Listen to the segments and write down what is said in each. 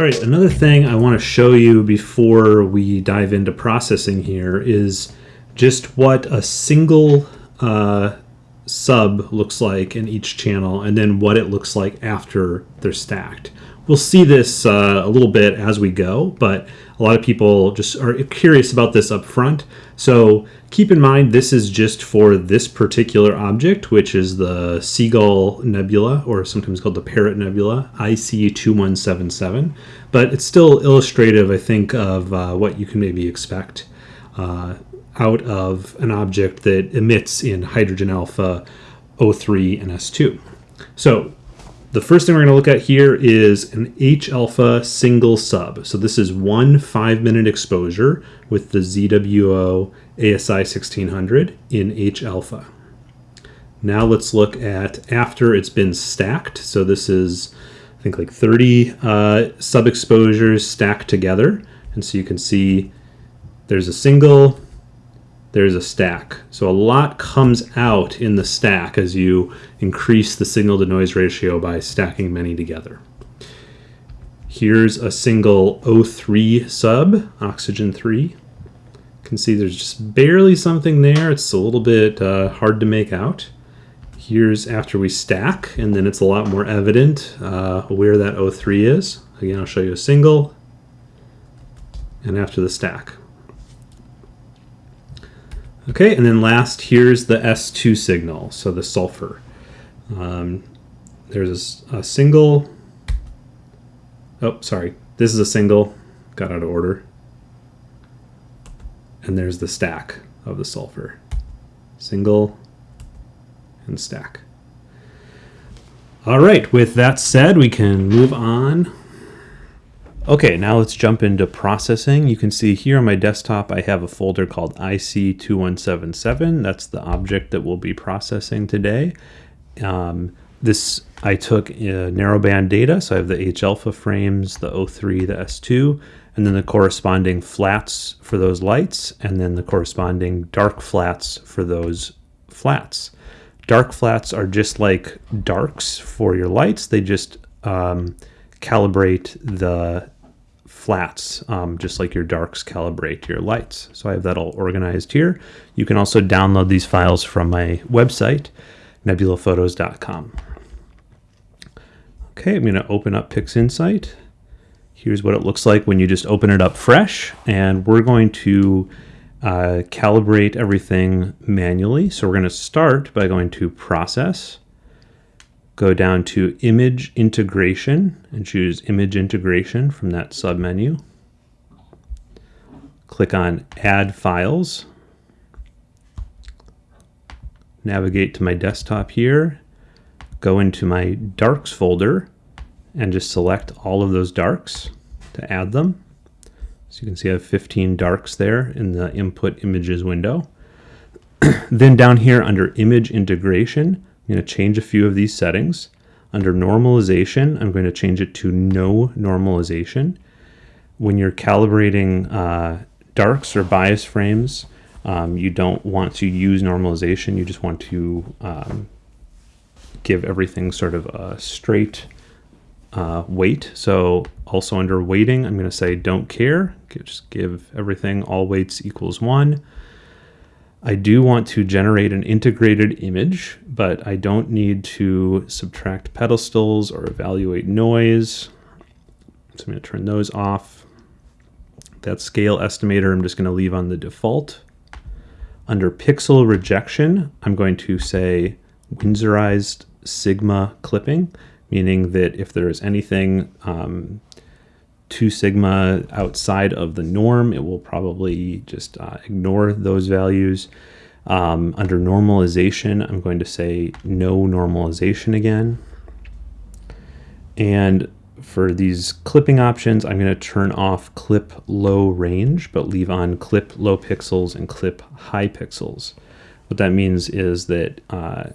All right, another thing I want to show you before we dive into processing here is just what a single uh, sub looks like in each channel and then what it looks like after they're stacked. We'll see this uh, a little bit as we go, but a lot of people just are curious about this up front. So keep in mind this is just for this particular object, which is the Seagull Nebula, or sometimes called the Parrot Nebula, IC2177. But it's still illustrative, I think, of uh, what you can maybe expect uh, out of an object that emits in hydrogen alpha O3 and S2. So the first thing we're going to look at here is an H alpha single sub. So this is one five minute exposure with the ZWO ASI 1600 in H alpha. Now let's look at after it's been stacked. So this is, I think like 30 uh, sub exposures stacked together. And so you can see there's a single, there's a stack. So a lot comes out in the stack as you increase the signal to noise ratio by stacking many together. Here's a single O3 sub, oxygen 3. You can see there's just barely something there. It's a little bit uh, hard to make out. Here's after we stack, and then it's a lot more evident uh, where that O3 is. Again, I'll show you a single, and after the stack. Okay, and then last, here's the S2 signal, so the sulfur. Um, there's a, a, single, oh, sorry, this is a single, got out of order. And there's the stack of the sulfur. Single and stack. All right, with that said, we can move on Okay, now let's jump into processing. You can see here on my desktop, I have a folder called IC2177. That's the object that we'll be processing today. Um, this, I took uh, narrowband data, so I have the H alpha frames, the O3, the S2, and then the corresponding flats for those lights, and then the corresponding dark flats for those flats. Dark flats are just like darks for your lights. They just um, calibrate the flats, um, just like your darks calibrate your lights. So I have that all organized here. You can also download these files from my website, nebulaphotos.com. Okay, I'm going to open up PixInsight. Here's what it looks like when you just open it up fresh, and we're going to uh, calibrate everything manually. So we're going to start by going to Process, go down to image integration and choose image integration from that submenu. Click on add files. Navigate to my desktop here, go into my darks folder and just select all of those darks to add them. So you can see I have 15 darks there in the input images window. then down here under image integration, I'm going to change a few of these settings. Under normalization, I'm going to change it to no normalization. When you're calibrating uh, darks or bias frames, um, you don't want to use normalization. You just want to um, give everything sort of a straight uh, weight. So also under weighting, I'm going to say don't care. Just give everything all weights equals one. I do want to generate an integrated image, but I don't need to subtract pedestals or evaluate noise. So I'm going to turn those off. That scale estimator I'm just going to leave on the default. Under pixel rejection, I'm going to say Winsorized sigma clipping, meaning that if there is anything um, 2 sigma outside of the norm, it will probably just uh, ignore those values. Um, under normalization, I'm going to say no normalization again. And for these clipping options, I'm going to turn off clip low range, but leave on clip low pixels and clip high pixels. What that means is that uh,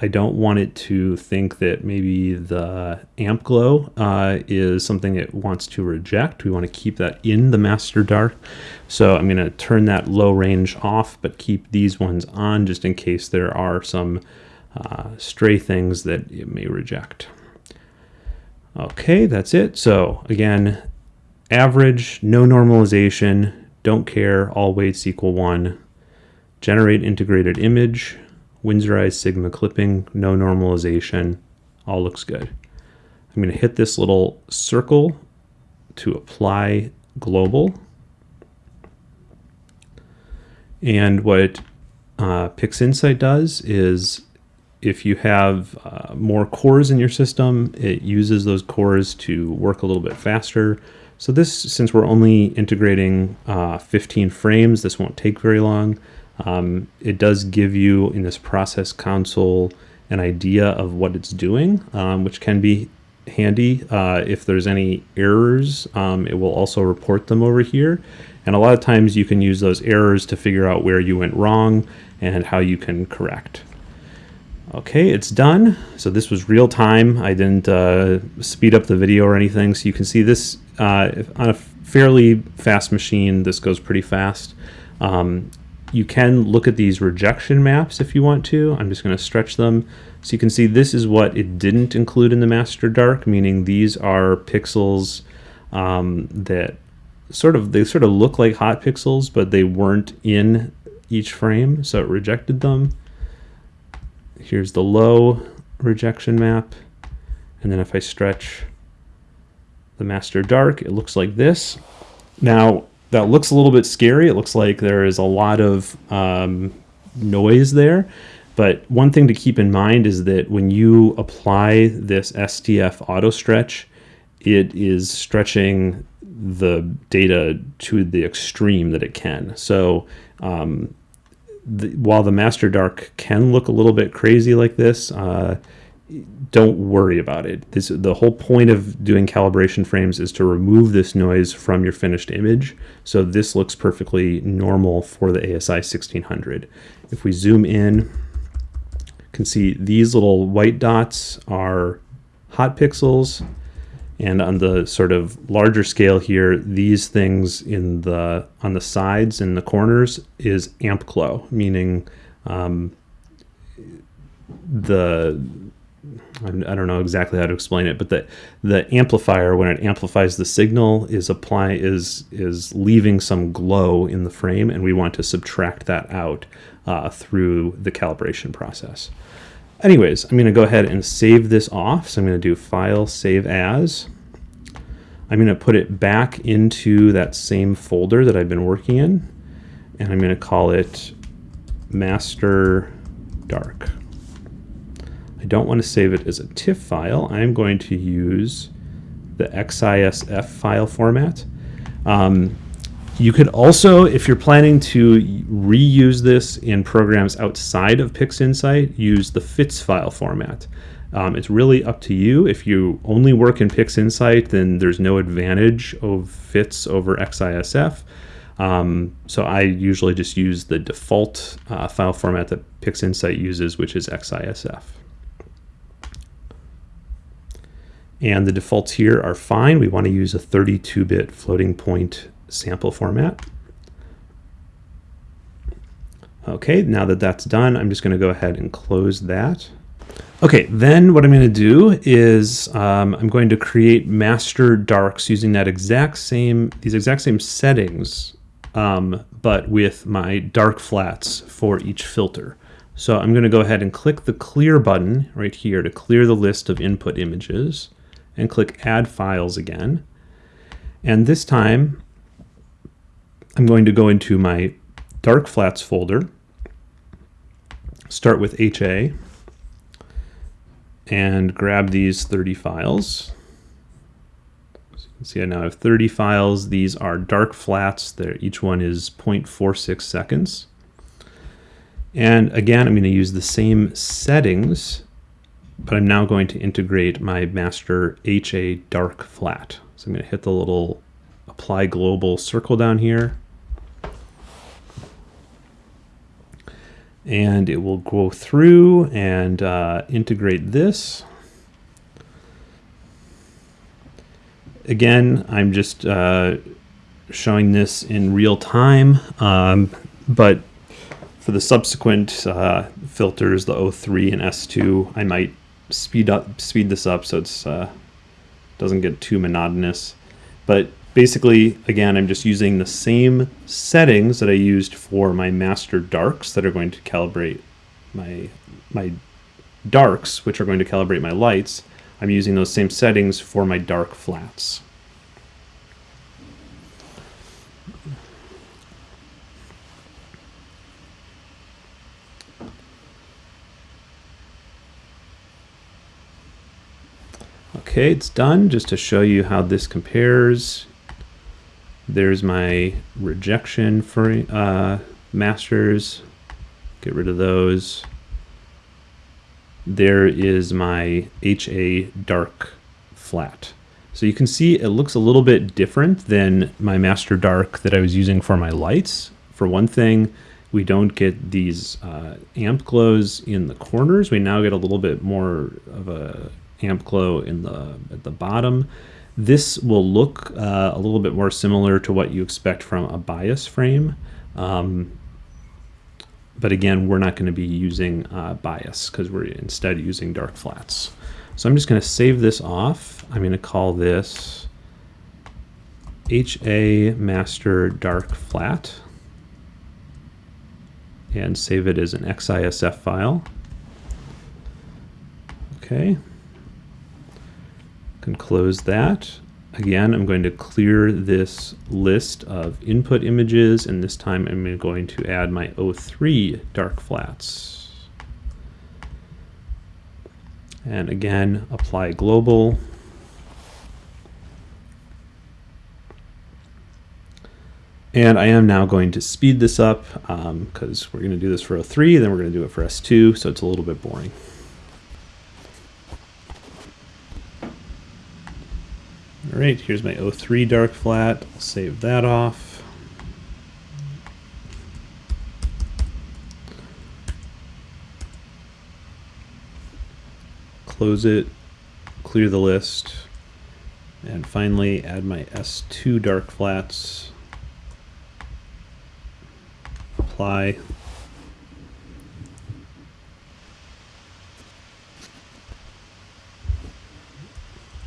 I don't want it to think that maybe the amp glow uh, is something it wants to reject. We want to keep that in the master dark. So I'm going to turn that low range off, but keep these ones on just in case there are some uh, stray things that it may reject. Okay, that's it. So again, average, no normalization, don't care, all weights equal one. Generate integrated image, Winsorized Sigma clipping, no normalization, all looks good. I'm going to hit this little circle to apply global. And what uh, PixInsight does is if you have uh, more cores in your system, it uses those cores to work a little bit faster. So this, since we're only integrating uh, 15 frames, this won't take very long. Um, it does give you in this process console an idea of what it's doing, um, which can be handy. Uh, if there's any errors, um, it will also report them over here. And a lot of times you can use those errors to figure out where you went wrong and how you can correct. Okay, it's done. So this was real time. I didn't uh, speed up the video or anything. So you can see this uh, on a fairly fast machine. This goes pretty fast. Um, you can look at these rejection maps if you want to. I'm just going to stretch them. So you can see this is what it didn't include in the master dark, meaning these are pixels um, that sort of, they sort of look like hot pixels, but they weren't in each frame. So it rejected them. Here's the low rejection map. And then if I stretch the master dark, it looks like this. Now, that looks a little bit scary. It looks like there is a lot of um, noise there. But one thing to keep in mind is that when you apply this STF auto stretch, it is stretching the data to the extreme that it can. So um, the, while the master dark can look a little bit crazy like this, uh, don't worry about it. This, the whole point of doing calibration frames is to remove this noise from your finished image. So this looks perfectly normal for the ASI 1600. If we zoom in, you can see these little white dots are hot pixels. And on the sort of larger scale here, these things in the on the sides and the corners is amp glow, meaning um, the I don't know exactly how to explain it, but the the amplifier when it amplifies the signal is apply is is leaving some glow in the frame, and we want to subtract that out uh, through the calibration process. Anyways, I'm going to go ahead and save this off. So I'm going to do File, Save As. I'm going to put it back into that same folder that I've been working in, and I'm going to call it Master Dark. Don't want to save it as a TIFF file. I'm going to use the XISF file format. Um, you could also, if you're planning to reuse this in programs outside of PixInsight, use the FITS file format. Um, it's really up to you. If you only work in PixInsight, then there's no advantage of FITS over XISF. Um, so I usually just use the default uh, file format that PixInsight uses, which is XISF. And the defaults here are fine. We want to use a 32-bit floating point sample format. Okay, now that that's done, I'm just going to go ahead and close that. Okay, then what I'm going to do is um, I'm going to create master darks using that exact same these exact same settings, um, but with my dark flats for each filter. So I'm going to go ahead and click the clear button right here to clear the list of input images and click Add Files again. And this time, I'm going to go into my Dark Flats folder, start with HA, and grab these 30 files. You can see I now have 30 files. These are dark flats. They're, each one is 0.46 seconds. And again, I'm going to use the same settings but I'm now going to integrate my master HA dark flat. So I'm going to hit the little apply global circle down here. And it will go through and uh, integrate this. Again, I'm just uh, showing this in real time, um, but for the subsequent uh, filters, the O3 and S2, I might speed up speed this up so it's uh, doesn't get too monotonous. But basically, again, I'm just using the same settings that I used for my master darks that are going to calibrate my, my darks, which are going to calibrate my lights. I'm using those same settings for my dark flats. Okay, it's done. Just to show you how this compares, there's my rejection for uh, masters. Get rid of those. There is my HA dark flat. So you can see it looks a little bit different than my master dark that I was using for my lights. For one thing, we don't get these uh, amp glows in the corners. We now get a little bit more of a amp glow in the at the bottom. This will look uh, a little bit more similar to what you expect from a bias frame. Um, but again, we're not going to be using uh, bias because we're instead using dark flats. So I'm just going to save this off. I'm going to call this HA master dark flat and save it as an XISF file. Okay, can close that. Again, I'm going to clear this list of input images, and this time I'm going to add my O3 dark flats. And again, apply global. And I am now going to speed this up because um, we're going to do this for O3, then we're going to do it for S2, so it's a little bit boring. All right, here's my O3 dark flat. I'll save that off. Close it, clear the list, and finally add my S2 dark flats. Apply.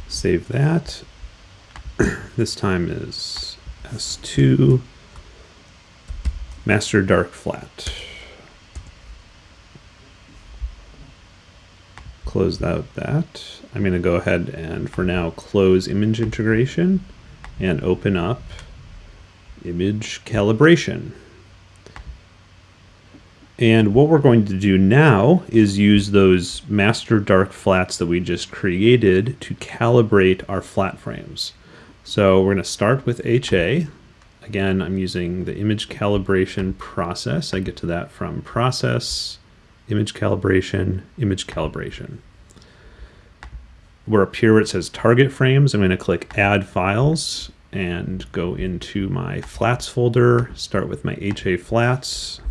Save that this time is S2 master dark flat. Close out that. I'm going to go ahead and for now close image integration and open up image calibration. And what we're going to do now is use those master dark flats that we just created to calibrate our flat frames. So we're going to start with HA. Again, I'm using the image calibration process. I get to that from process, image calibration, image calibration. We're up here where it says target frames. I'm going to click add files and go into my flats folder, start with my HA flats,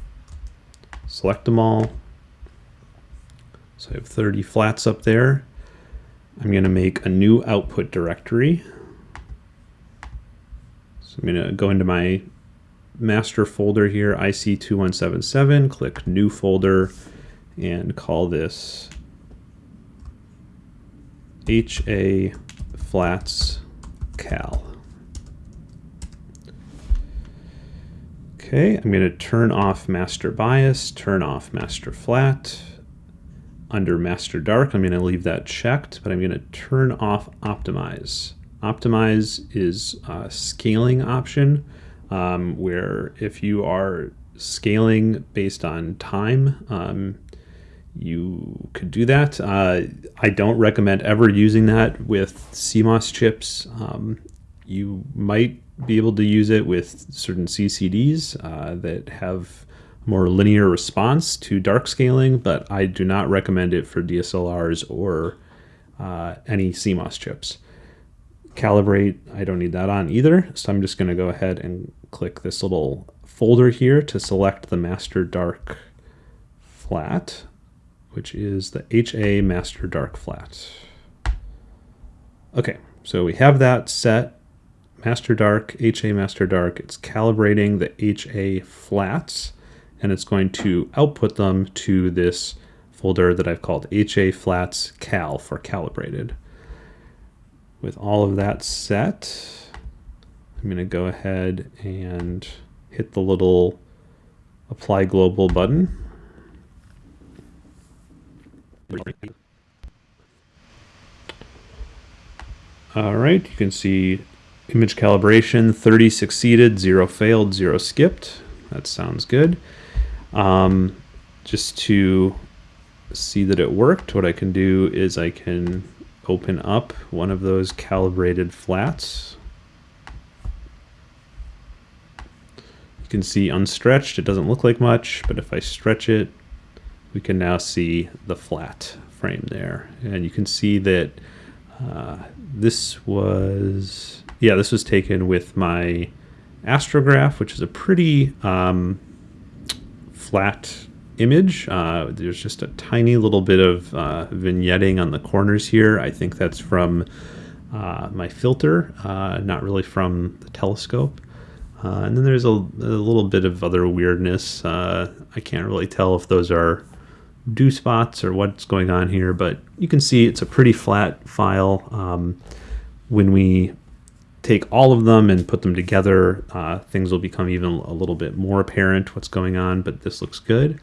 select them all. So I have 30 flats up there. I'm going to make a new output directory. So I'm going to go into my master folder here, IC2177, click new folder, and call this HA flats cal. Okay, I'm going to turn off master bias, turn off master flat. Under master dark, I'm going to leave that checked, but I'm going to turn off optimize. Optimize is a scaling option um, where if you are scaling based on time, um, you could do that. Uh, I don't recommend ever using that with CMOS chips. Um, you might be able to use it with certain CCDs uh, that have more linear response to dark scaling, but I do not recommend it for DSLRs or uh, any CMOS chips calibrate, I don't need that on either. So I'm just going to go ahead and click this little folder here to select the master dark flat, which is the HA master dark flat. Okay, so we have that set. Master dark, HA master dark. It's calibrating the HA flats and it's going to output them to this folder that I've called HA flats cal for calibrated. With all of that set, I'm going to go ahead and hit the little apply global button. All right, you can see image calibration, 30 succeeded, zero failed, zero skipped. That sounds good. Um, just to see that it worked, what I can do is I can open up one of those calibrated flats. You can see unstretched, it doesn't look like much, but if I stretch it, we can now see the flat frame there. And you can see that uh, this was, yeah, this was taken with my astrograph, which is a pretty um, flat image. Uh, there's just a tiny little bit of uh, vignetting on the corners here. I think that's from uh, my filter, uh, not really from the telescope. Uh, and then there's a, a, little bit of other weirdness. I can't really tell if those are dew spots or what's going on here, but you can see it's a pretty flat file. Um, when we take all of them and put them together, uh, things will become even a little bit more apparent what's going on, but this looks good.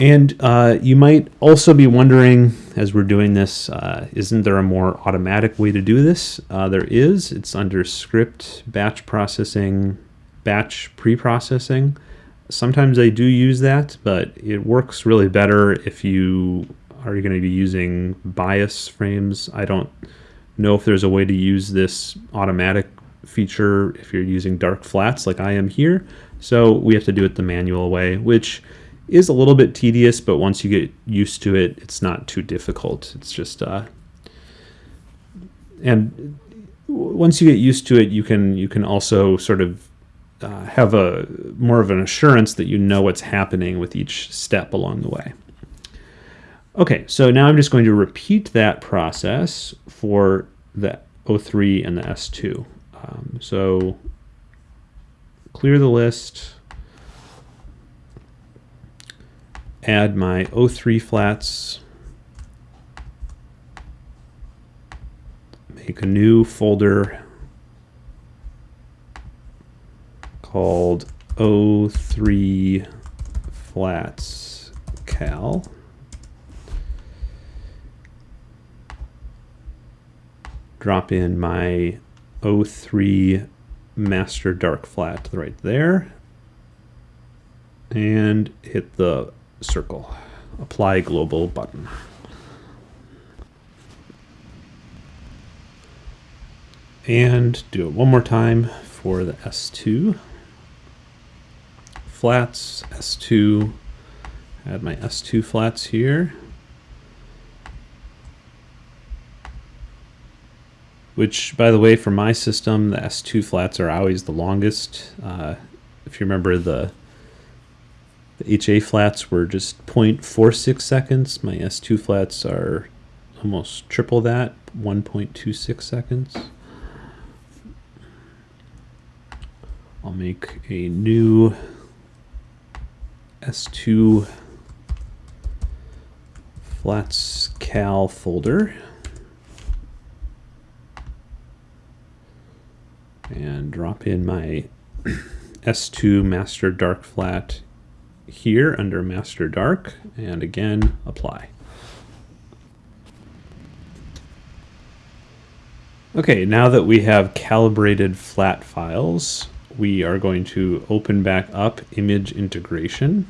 And uh, you might also be wondering, as we're doing this, uh, isn't there a more automatic way to do this? Uh, there is. It's under script, batch processing, batch pre-processing. Sometimes I do use that, but it works really better if you are going to be using bias frames. I don't know if there's a way to use this automatic feature if you're using dark flats like I am here. So we have to do it the manual way, which is a little bit tedious, but once you get used to it, it's not too difficult. It's just, uh, and once you get used to it, you can you can also sort of uh, have a more of an assurance that you know what's happening with each step along the way. Okay, so now I'm just going to repeat that process for the O3 and the S2. Um, so clear the list, add my O3 flats, make a new folder called O3 flats cal. Drop in my O3 master dark flat right there and hit the circle. Apply global button. And do it one more time for the S2. Flats, S2. Add my S2 flats here. Which, by the way, for my system, the S2 flats are always the longest. Uh, if you remember the the HA flats were just 0.46 seconds. My S2 flats are almost triple that, 1.26 seconds. I'll make a new S2 flats cal folder. And drop in my S2 master dark flat here under Master Dark, and again, apply. Okay, now that we have calibrated flat files, we are going to open back up image integration.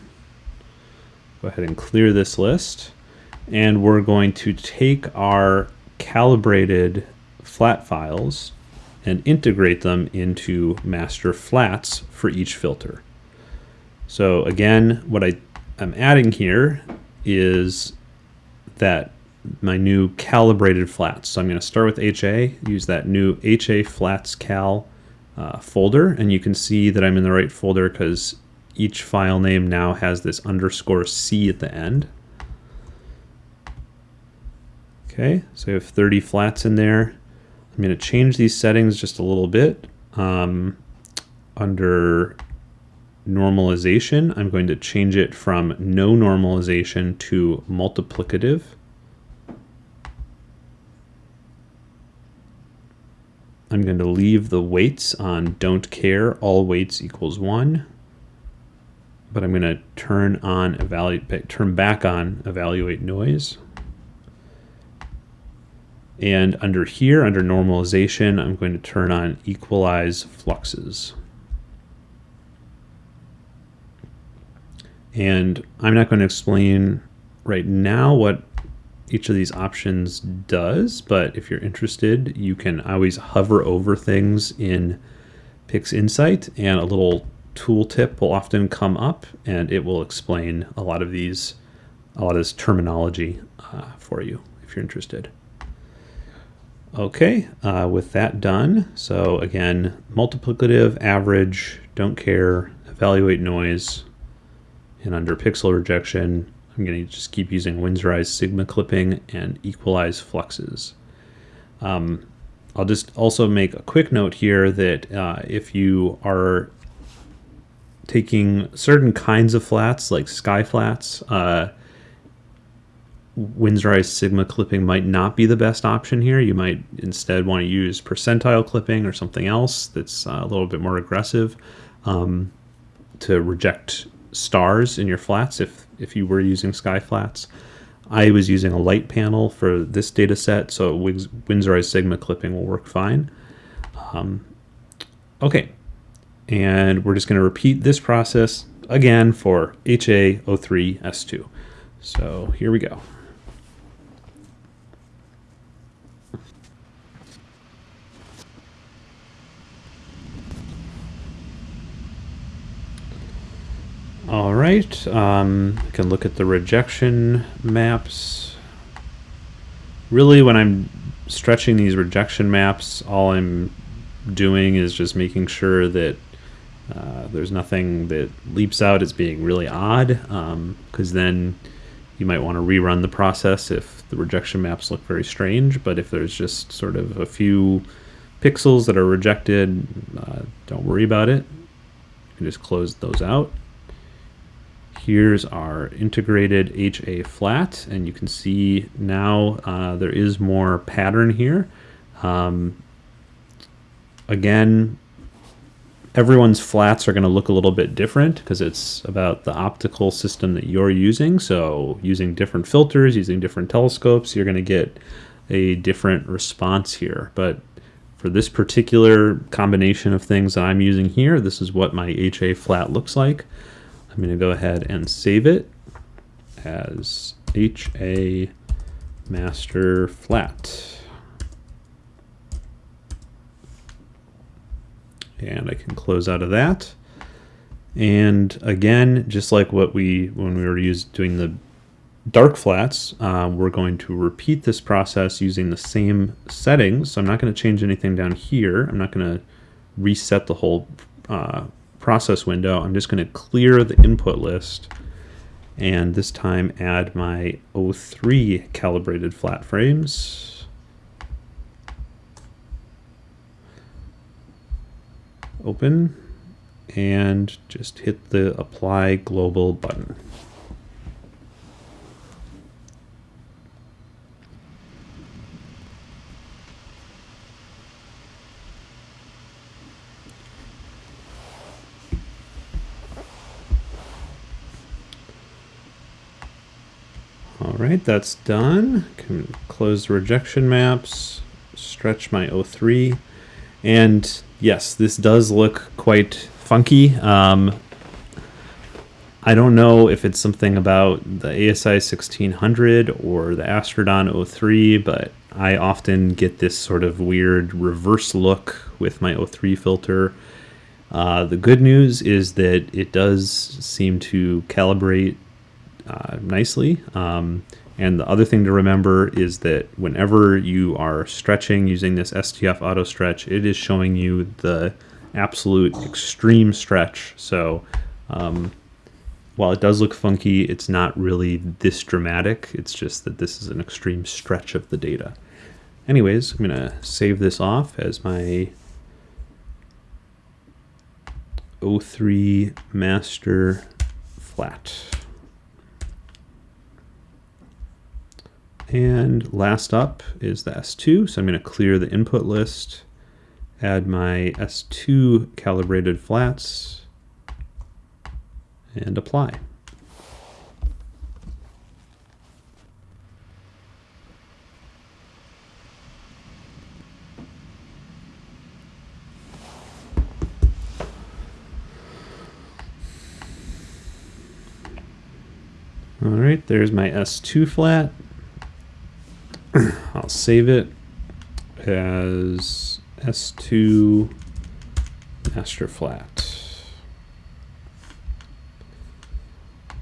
Go ahead and clear this list. And we're going to take our calibrated flat files and integrate them into master flats for each filter. So again, what I, I'm adding here is that my new calibrated flats. So I'm going to start with HA, use that new HA flats cal uh, folder, and you can see that I'm in the right folder because each file name now has this underscore C at the end. Okay, so I have 30 flats in there. I'm going to change these settings just a little bit. Um, under normalization, I'm going to change it from no normalization to multiplicative. I'm going to leave the weights on don't care, all weights equals one. But I'm going to turn on evaluate, turn back on evaluate noise. And under here, under normalization, I'm going to turn on equalize fluxes. And I'm not going to explain right now what each of these options does, but if you're interested, you can always hover over things in PixInsight and a little tooltip will often come up and it will explain a lot of these, a lot of this terminology uh, for you if you're interested. Okay, uh, with that done, so again, multiplicative, average, don't care, evaluate noise, and under pixel rejection, I'm going to just keep using Winsorized sigma clipping and equalize fluxes. Um, I'll just also make a quick note here that uh, if you are taking certain kinds of flats, like sky flats, uh, Winsorized sigma clipping might not be the best option here. You might instead want to use percentile clipping or something else that's uh, a little bit more aggressive um, to reject stars in your flats if, if you were using sky flats. I was using a light panel for this data set, so Winsorized Sigma clipping will work fine. Um, okay, and we're just going to repeat this process again for HA03S2. So here we go. All right, um, I can look at the rejection maps. Really, when I'm stretching these rejection maps, all I'm doing is just making sure that uh, there's nothing that leaps out as being really odd, because um, then you might want to rerun the process if the rejection maps look very strange. But if there's just sort of a few pixels that are rejected, uh, don't worry about it. You can just close those out. Here's our integrated HA flat, and you can see now uh, there is more pattern here. Um, again, everyone's flats are going to look a little bit different because it's about the optical system that you're using. So using different filters, using different telescopes, you're going to get a different response here. But for this particular combination of things that I'm using here, this is what my HA flat looks like. I'm going to go ahead and save it as HA master flat. And I can close out of that. And again, just like what we, when we were used doing the dark flats, uh, we're going to repeat this process using the same settings. So I'm not going to change anything down here. I'm not going to reset the whole uh, process window, I'm just going to clear the input list and this time add my O3 calibrated flat frames. Open and just hit the apply global button. Right, that's done. Can close the rejection maps, stretch my O3. And yes, this does look quite funky. Um, I don't know if it's something about the ASI 1600 or the Astrodon O3, but I often get this sort of weird reverse look with my O3 filter. Uh, the good news is that it does seem to calibrate uh, nicely. Um, and the other thing to remember is that whenever you are stretching using this STF auto stretch, it is showing you the absolute extreme stretch. So um, while it does look funky, it's not really this dramatic. It's just that this is an extreme stretch of the data. Anyways, I'm going to save this off as my O3 master flat. And last up is the S2. So I'm going to clear the input list add my S2 calibrated flats, and apply. All right, there's my S2 flat. I'll save it as S2 master flat.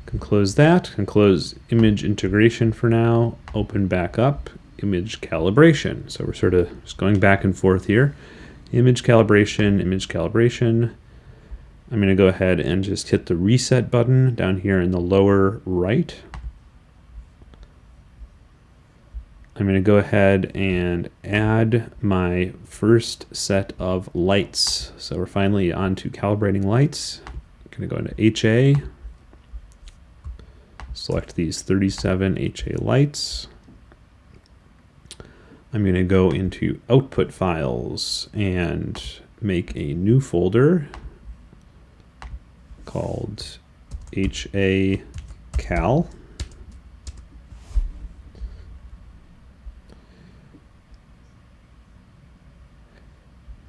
Can close that, can close image integration for now, open back up, image calibration. So we're sort of just going back and forth here. Image calibration, image calibration. I'm going to go ahead and just hit the reset button down here in the lower right. I'm going to go ahead and add my first set of lights. So we're finally on to calibrating lights. I'm going to go into HA, select these 37 HA lights. I'm going to go into output files and make a new folder called HA Cal.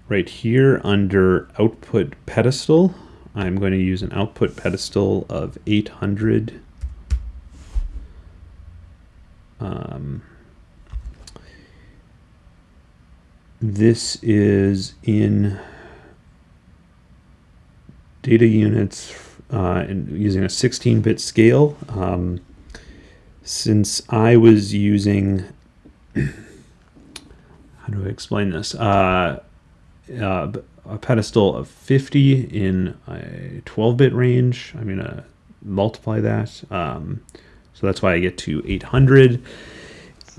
Right here under output pedestal, I'm going to use an output pedestal of 800. Um, this is in data units uh, and using a 16-bit scale. Um, since I was using, how do I explain this? Uh, uh, a pedestal of 50 in a 12-bit range. I'm going to multiply that. Um, so that's why I get to 800.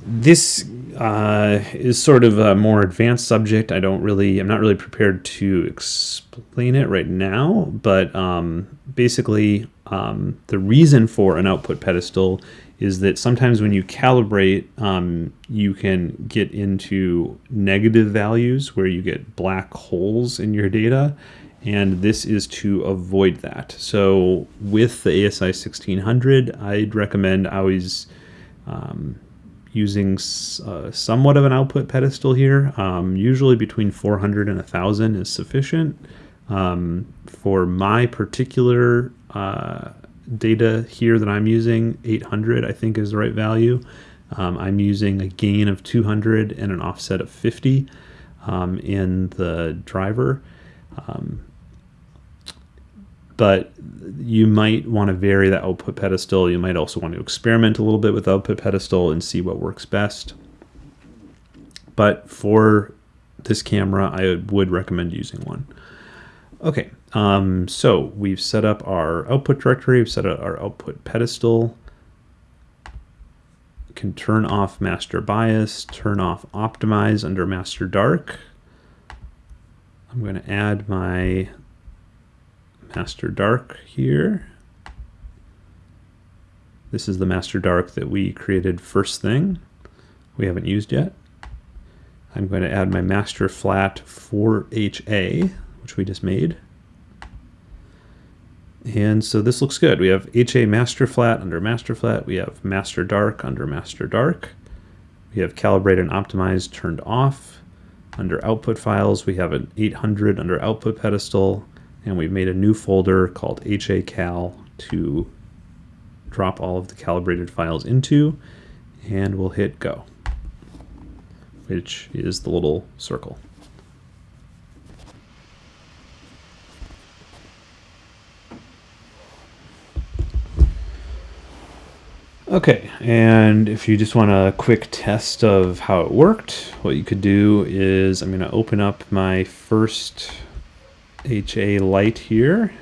This uh, is sort of a more advanced subject. I don't really, I'm not really prepared to explain it right now, but um, basically um, the reason for an output pedestal is that sometimes when you calibrate, um, you can get into negative values where you get black holes in your data. And this is to avoid that. So with the ASI 1600, I'd recommend always um, using uh, somewhat of an output pedestal here. Um, usually between 400 and 1000 is sufficient. Um, for my particular uh, data here that I'm using, 800 I think is the right value. Um, I'm using a gain of 200 and an offset of 50 um, in the driver. Um, but you might want to vary the output pedestal. You might also want to experiment a little bit with output pedestal and see what works best. But for this camera, I would recommend using one. Okay, um, so we've set up our output directory, we've set up our output pedestal. Can turn off master bias, turn off optimize under master dark. I'm going to add my master dark here. This is the master dark that we created first thing. We haven't used yet. I'm going to add my master flat for HA, which we just made. And so this looks good. We have HA master flat under master flat. We have master dark under master dark. We have calibrate and optimize turned off. Under output files, we have an 800 under output pedestal. And we've made a new folder called HA cal to drop all of the calibrated files into. And we'll hit go, which is the little circle. Okay, and if you just want a quick test of how it worked, what you could do is I'm going to open up my first HA light here.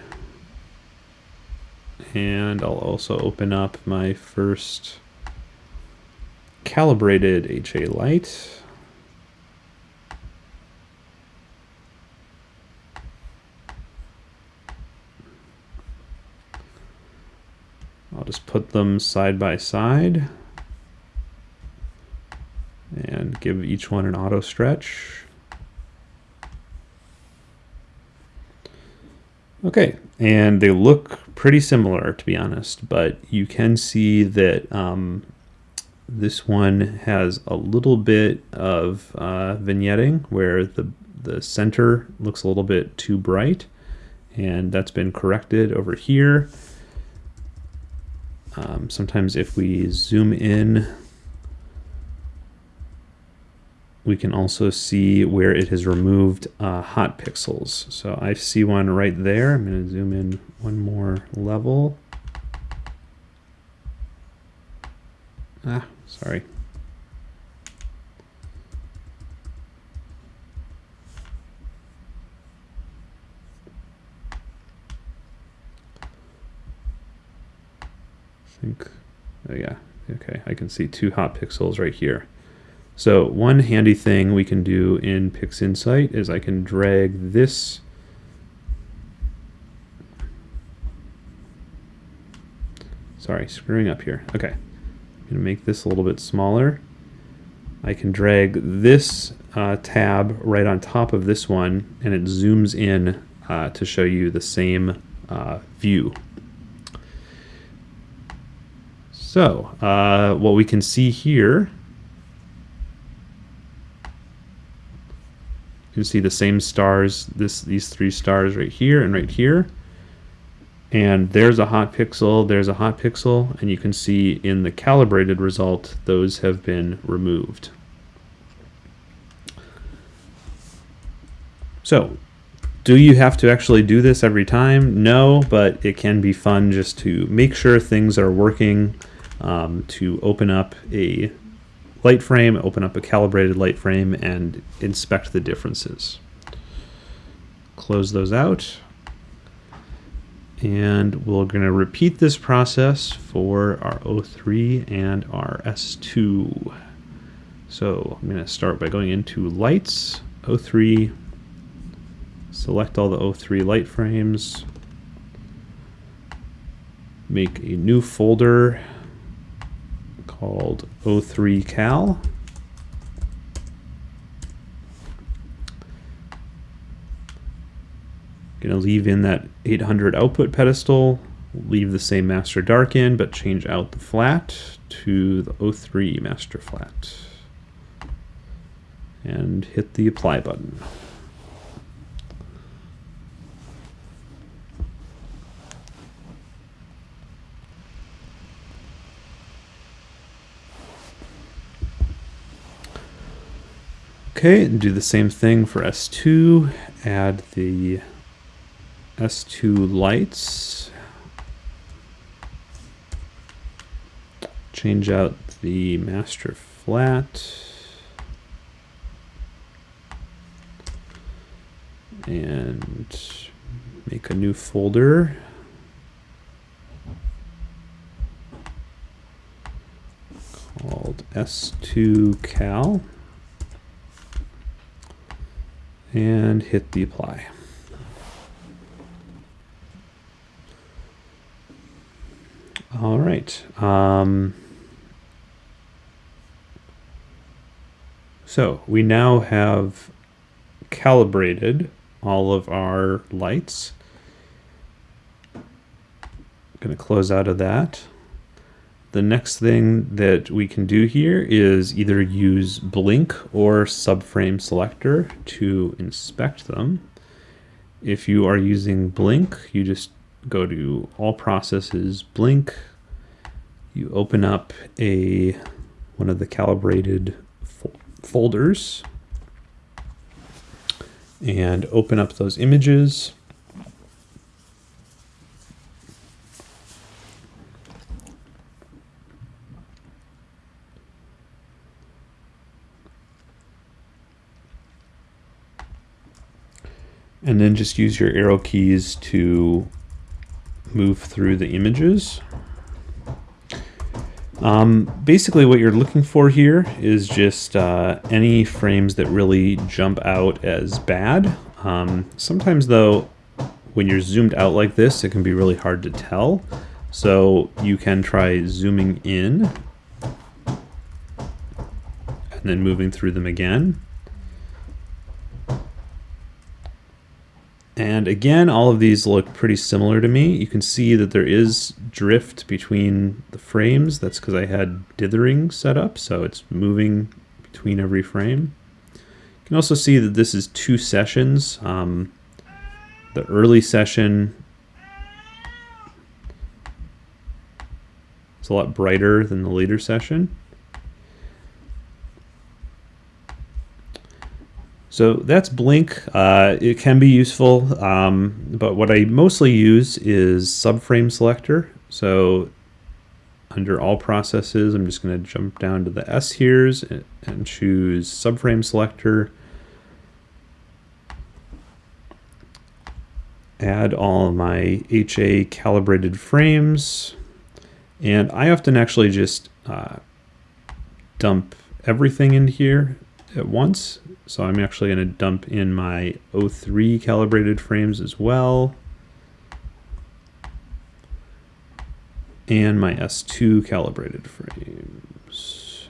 And I'll also open up my first calibrated HA light. I'll just put them side by side and give each one an auto stretch. Okay, and they look pretty similar to be honest, but you can see that um, this one has a little bit of uh, vignetting where the, the center looks a little bit too bright and that's been corrected over here. Um, sometimes if we zoom in we can also see where it has removed uh, hot pixels. So I see one right there. I'm going to zoom in one more level. Ah, sorry. Think, oh yeah, okay, I can see two hot pixels right here. So one handy thing we can do in PixInsight is I can drag this sorry, screwing up here. Okay, I'm gonna make this a little bit smaller. I can drag this uh, tab right on top of this one and it zooms in uh, to show you the same uh, view. So uh, what we can see here you can see the same stars, this these three stars right here and right here. And there's a hot pixel, there's a hot pixel, and you can see in the calibrated result, those have been removed. So, do you have to actually do this every time? No, but it can be fun just to make sure things are working, um, to open up a light frame, open up a calibrated light frame, and inspect the differences. Close those out. And we're going to repeat this process for our O3 and our S2. So I'm going to start by going into Lights, O3, select all the O3 light frames, make a new folder called O3Cal. Gonna leave in that 800 output pedestal, leave the same master dark in, but change out the flat to the O3 master flat. And hit the apply button. Okay, and do the same thing for S2. Add the S2 lights. Change out the master flat. And make a new folder. called S2Cal. And hit the apply. All right. Um, so we now have calibrated all of our lights. I'm going to close out of that. The next thing that we can do here is either use blink or subframe selector to inspect them. If you are using blink, you just go to all processes, blink, you open up a one of the calibrated fo folders. And open up those images and then just use your arrow keys to move through the images. Um, basically what you're looking for here is just uh, any frames that really jump out as bad. Um, sometimes though, when you're zoomed out like this, it can be really hard to tell. So you can try zooming in and then moving through them again. And again, all of these look pretty similar to me. You can see that there is drift between the frames. That's because I had dithering set up, so it's moving between every frame. You can also see that this is two sessions. Um, the early session is a lot brighter than the later session. So that's Blink. Uh, it can be useful, um, but what I mostly use is subframe selector. So under all processes, I'm just going to jump down to the S here's and choose subframe selector. Add all of my HA calibrated frames. And I often actually just uh, dump everything in here at once. So I'm actually going to dump in my O3 calibrated frames as well. And my S2 calibrated frames.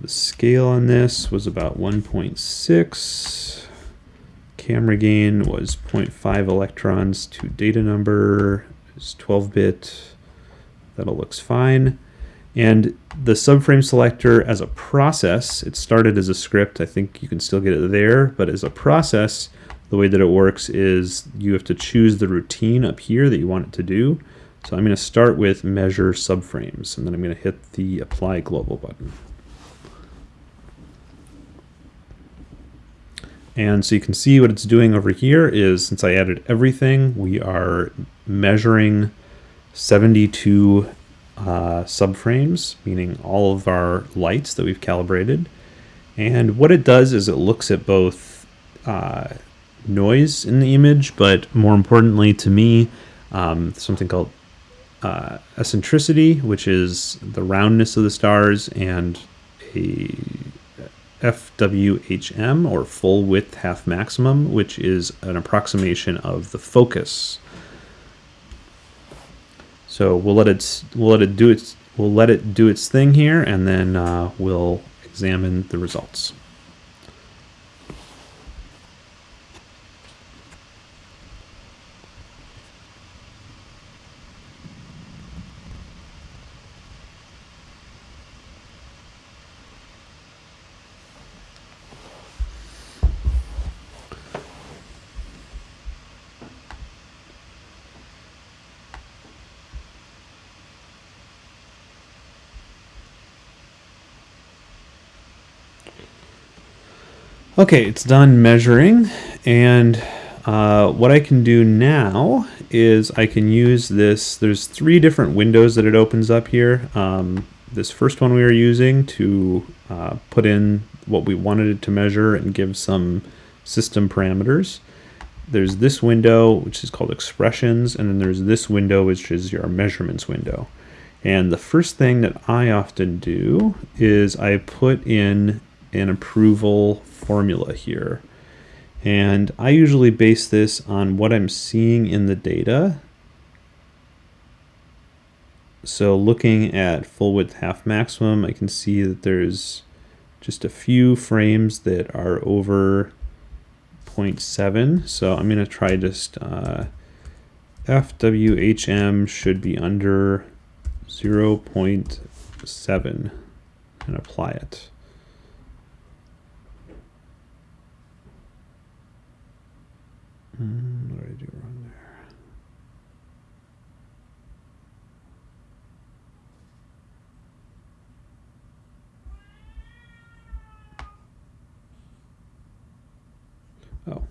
The scale on this was about 1.6. Camera gain was 0.5 electrons to data number. It's 12-bit that all looks fine. And the subframe selector as a process, it started as a script. I think you can still get it there, but as a process, the way that it works is you have to choose the routine up here that you want it to do. So I'm going to start with measure subframes, and then I'm going to hit the apply global button. And so you can see what it's doing over here is since I added everything, we are measuring 72 uh, subframes, meaning all of our lights that we've calibrated. And what it does is it looks at both uh, noise in the image, but more importantly to me, um, something called uh, eccentricity, which is the roundness of the stars, and a FWHM, or full width half maximum, which is an approximation of the focus so we'll let it we'll let it do its we'll let it do its thing here, and then uh, we'll examine the results. Okay, it's done measuring, and uh, what I can do now is I can use this. There's three different windows that it opens up here. Um, this first one we were using to uh, put in what we wanted it to measure and give some system parameters. There's this window, which is called expressions, and then there's this window, which is your measurements window. And the first thing that I often do is I put in an approval formula here. And I usually base this on what I'm seeing in the data. So looking at full width half maximum, I can see that there's just a few frames that are over 0.7. So I'm going to try just uh, FWHM should be under 0.7 and apply it. Mm, what did I do wrong there? Oh.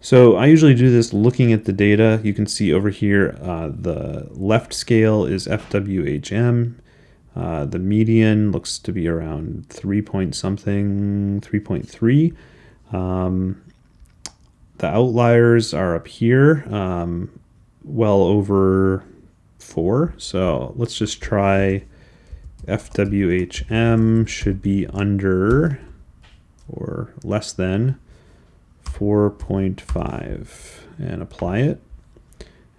So I usually do this looking at the data. You can see over here, uh, the left scale is FWHM uh, the median looks to be around 3 point something, 3.3. Um, the outliers are up here, um, well over 4. So let's just try FWHM should be under or less than 4.5 and apply it.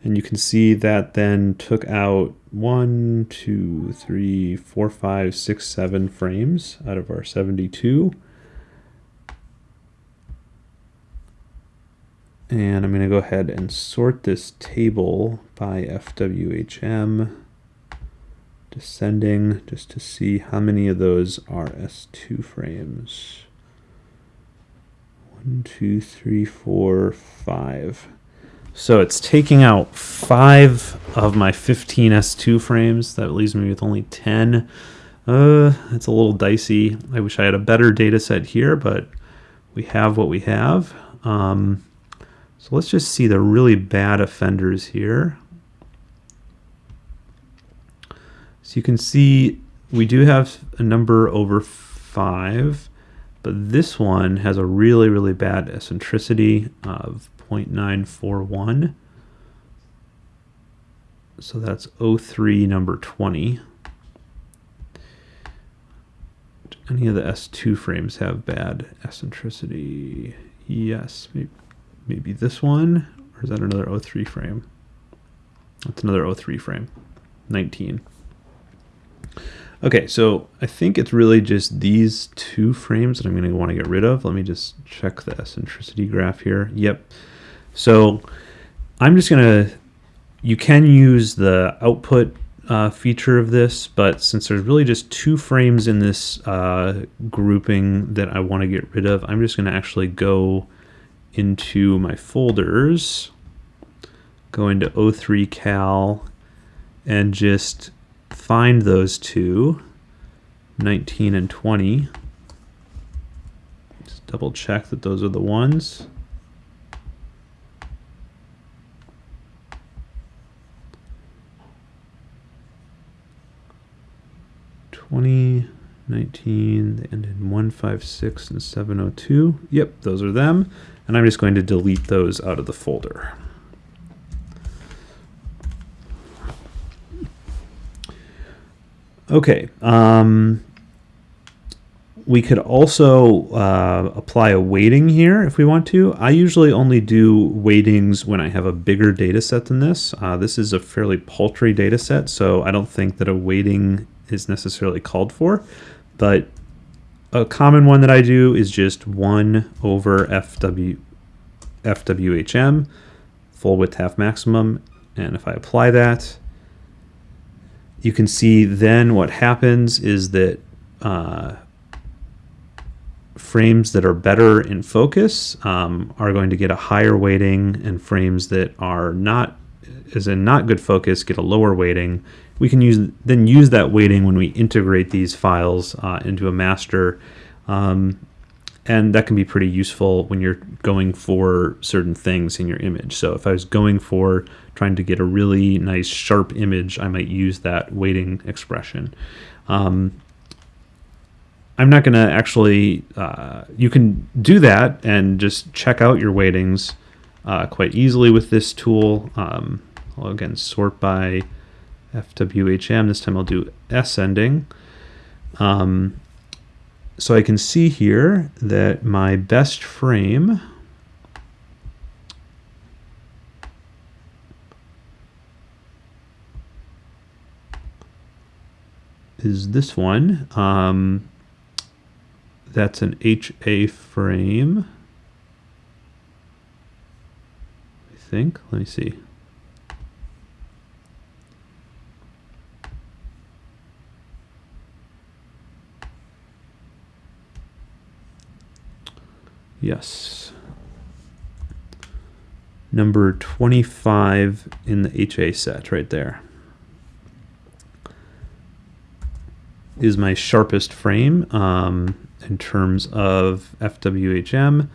And you can see that then took out one, two, three, four, five, six, seven frames out of our 72. And I'm going to go ahead and sort this table by FWHM descending just to see how many of those are S2 frames. One, two, three, four, five. So it's taking out five of my 15 S2 frames. That leaves me with only 10. Uh, it's a little dicey. I wish I had a better data set here, but we have what we have. Um, so let's just see the really bad offenders here. So you can see we do have a number over 5, but this one has a really, really bad eccentricity of 0.941. So that's O3 number 20. Any of the S2 frames have bad eccentricity? Yes, maybe, maybe this one, or is that another O3 frame? That's another O3 frame, 19. Okay, so I think it's really just these two frames that I'm going to want to get rid of. Let me just check the eccentricity graph here. Yep. So I'm just going to, you can use the output uh, feature of this, but since there's really just two frames in this uh, grouping that I want to get rid of, I'm just going to actually go into my folders, go into O3 Cal, and just find those two, 19 and 20. Just double check that those are the ones. Twenty, nineteen, they end in one five six and seven oh two. Yep, those are them. And I'm just going to delete those out of the folder. Okay. Um, we could also uh, apply a weighting here if we want to. I usually only do weightings when I have a bigger data set than this. Uh, this is a fairly paltry data set, so I don't think that a weighting is necessarily called for. But a common one that I do is just 1 over FW, FWHM, full width half maximum. And if I apply that, you can see then what happens is that uh, frames that are better in focus um, are going to get a higher weighting and frames that are not as in not good focus get a lower weighting. We can use then use that weighting when we integrate these files uh, into a master. Um, and that can be pretty useful when you're going for certain things in your image. So if I was going for trying to get a really nice sharp image, I might use that weighting expression. Um, I'm not going to actually, uh, you can do that and just check out your weightings uh, quite easily with this tool. Um, I'll again sort by FWHM. This time I'll do ascending. Um, so I can see here that my best frame is this one. Um, that's an HA frame. I think. Let me see. Yes. Number 25 in the HA set right there. Is my sharpest frame um, in terms of FWHM.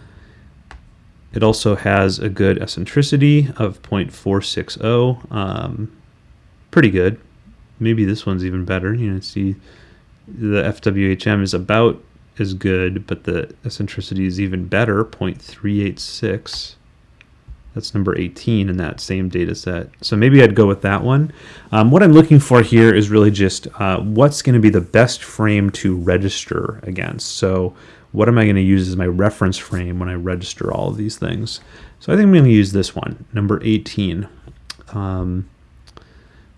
It also has a good eccentricity of 0.460. Um, pretty good. Maybe this one's even better. You know, see the FWHM is about is good, but the eccentricity is even better, 0.386. That's number 18 in that same data set. So maybe I'd go with that one. Um, what I'm looking for here is really just uh, what's going to be the best frame to register against. So what am I going to use as my reference frame when I register all of these things? So I think I'm going to use this one, number 18. Um,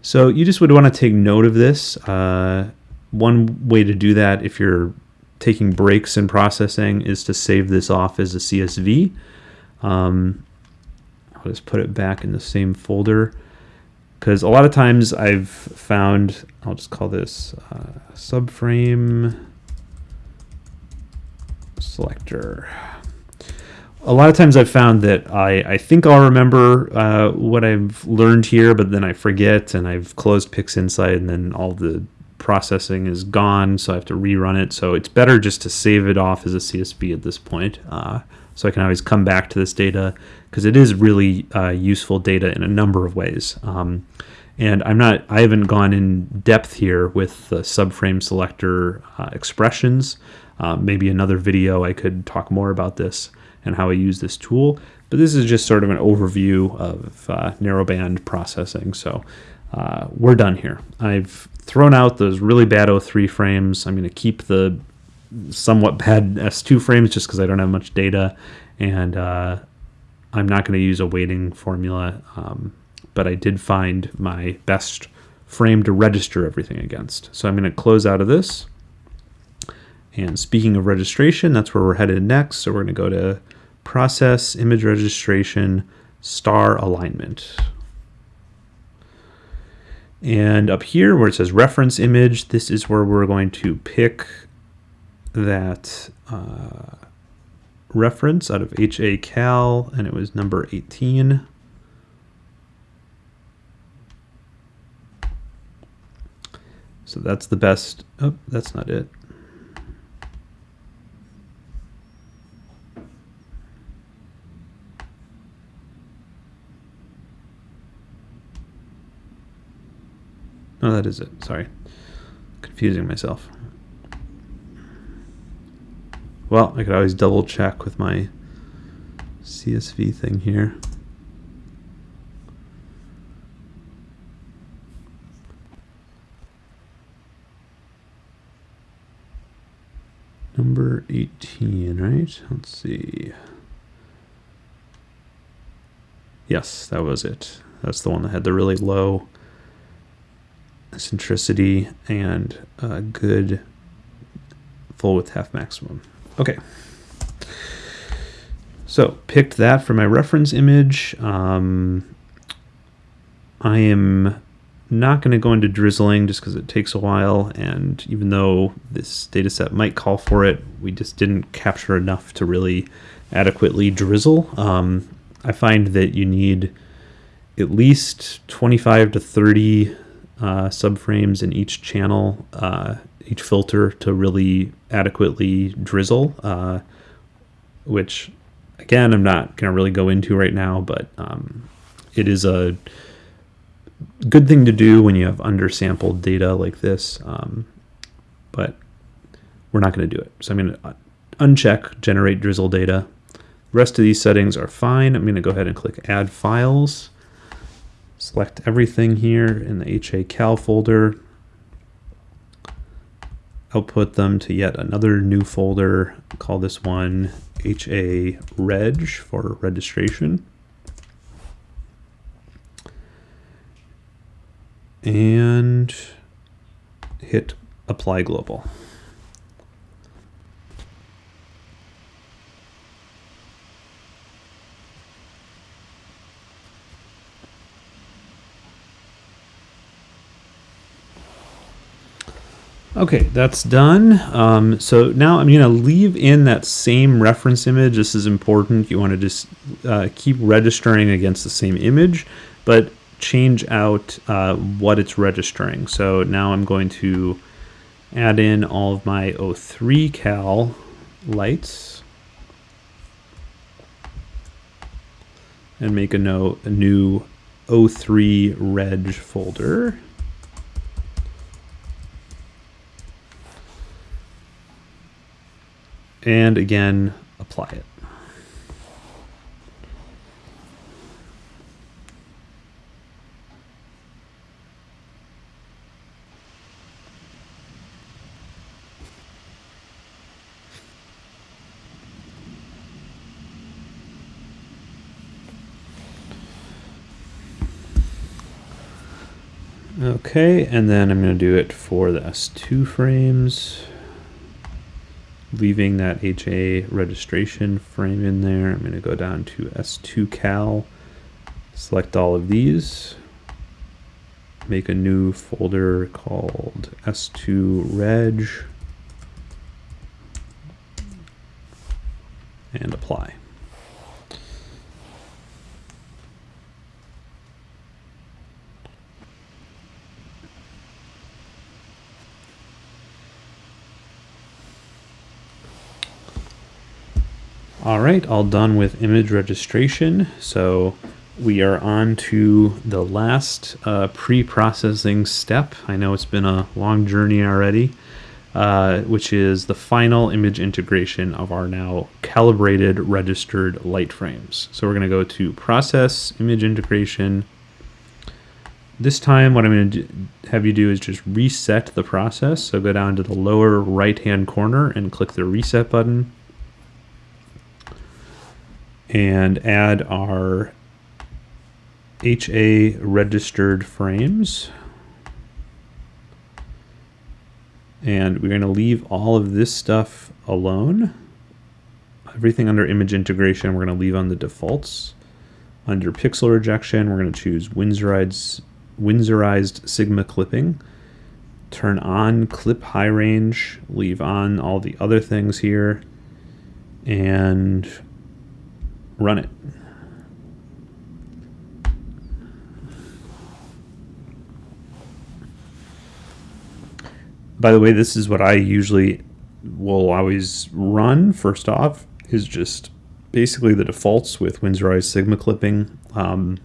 so you just would want to take note of this. Uh, one way to do that if you're taking breaks in processing is to save this off as a CSV. Um, I'll just put it back in the same folder because a lot of times I've found, I'll just call this uh, subframe selector. A lot of times I've found that I, I think I'll remember uh, what I've learned here, but then I forget and I've closed PixInsight and then all the processing is gone, so I have to rerun it. So it's better just to save it off as a CSV at this point. Uh, so I can always come back to this data because it is really uh, useful data in a number of ways. Um, and I'm not, I haven't gone in depth here with the subframe selector uh, expressions. Uh, maybe another video I could talk more about this and how I use this tool. But this is just sort of an overview of uh, narrowband processing. So uh, we're done here. I've thrown out those really bad O3 frames. I'm going to keep the somewhat bad S2 frames just because I don't have much data. And uh, I'm not going to use a weighting formula, um, but I did find my best frame to register everything against. So I'm going to close out of this. And speaking of registration, that's where we're headed next. So we're going to go to Process, Image Registration, Star Alignment. And up here where it says reference image, this is where we're going to pick that uh, reference out of HA Cal, and it was number 18. So that's the best. Oh, that's not it. Oh, that is it. Sorry. Confusing myself. Well, I could always double check with my CSV thing here. Number 18, right? Let's see. Yes, that was it. That's the one that had the really low centricity and a good full width half maximum. Okay. So picked that for my reference image. Um, I am not going to go into drizzling just because it takes a while and even though this data set might call for it, we just didn't capture enough to really adequately drizzle. Um, I find that you need at least 25 to 30 uh, subframes in each channel, uh, each filter to really adequately drizzle, uh, which again, I'm not going to really go into right now, but um, it is a good thing to do when you have undersampled data like this, um, but we're not going to do it. So I'm going to uncheck generate drizzle data. Rest of these settings are fine. I'm going to go ahead and click add files. Select everything here in the HA Cal folder. Output them to yet another new folder. Call this one HA Reg for registration. And hit apply global. Okay, that's done. Um, so now I'm going to leave in that same reference image. This is important. You want to just uh, keep registering against the same image, but change out uh, what it's registering. So now I'm going to add in all of my O3 cal lights and make a, a new O3 reg folder. and again, apply it. Okay, and then I'm going to do it for the S2 frames leaving that HA registration frame in there. I'm going to go down to S2 cal, select all of these, make a new folder called S2 reg, and apply. All right, all done with image registration. So we are on to the last uh, pre-processing step. I know it's been a long journey already, uh, which is the final image integration of our now calibrated registered light frames. So we're going to go to process image integration. This time what I'm going to have you do is just reset the process. So go down to the lower right hand corner and click the reset button and add our HA registered frames. And we're going to leave all of this stuff alone. Everything under image integration, we're going to leave on the defaults. Under pixel rejection, we're going to choose Winsorized, Sigma clipping. Turn on clip high range, leave on all the other things here. And run it. By the way, this is what I usually will always run first off is just basically the defaults with Winsorized Sigma clipping. Um,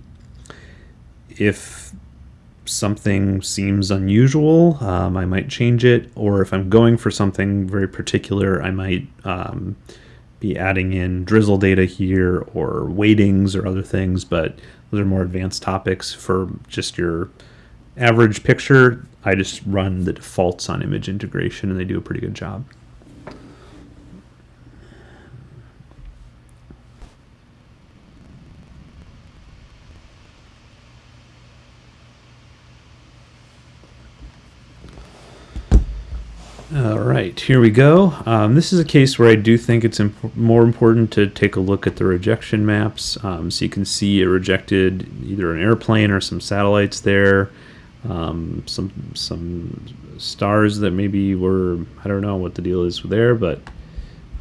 if something seems unusual, um, I might change it, or if I'm going for something very particular, I might um, be adding in drizzle data here or weightings or other things, but those are more advanced topics for just your average picture. I just run the defaults on image integration and they do a pretty good job. All right, here we go. Um, this is a case where I do think it's imp more important to take a look at the rejection maps. Um, so you can see it rejected either an airplane or some satellites there, um, some some stars that maybe were, I don't know what the deal is there, but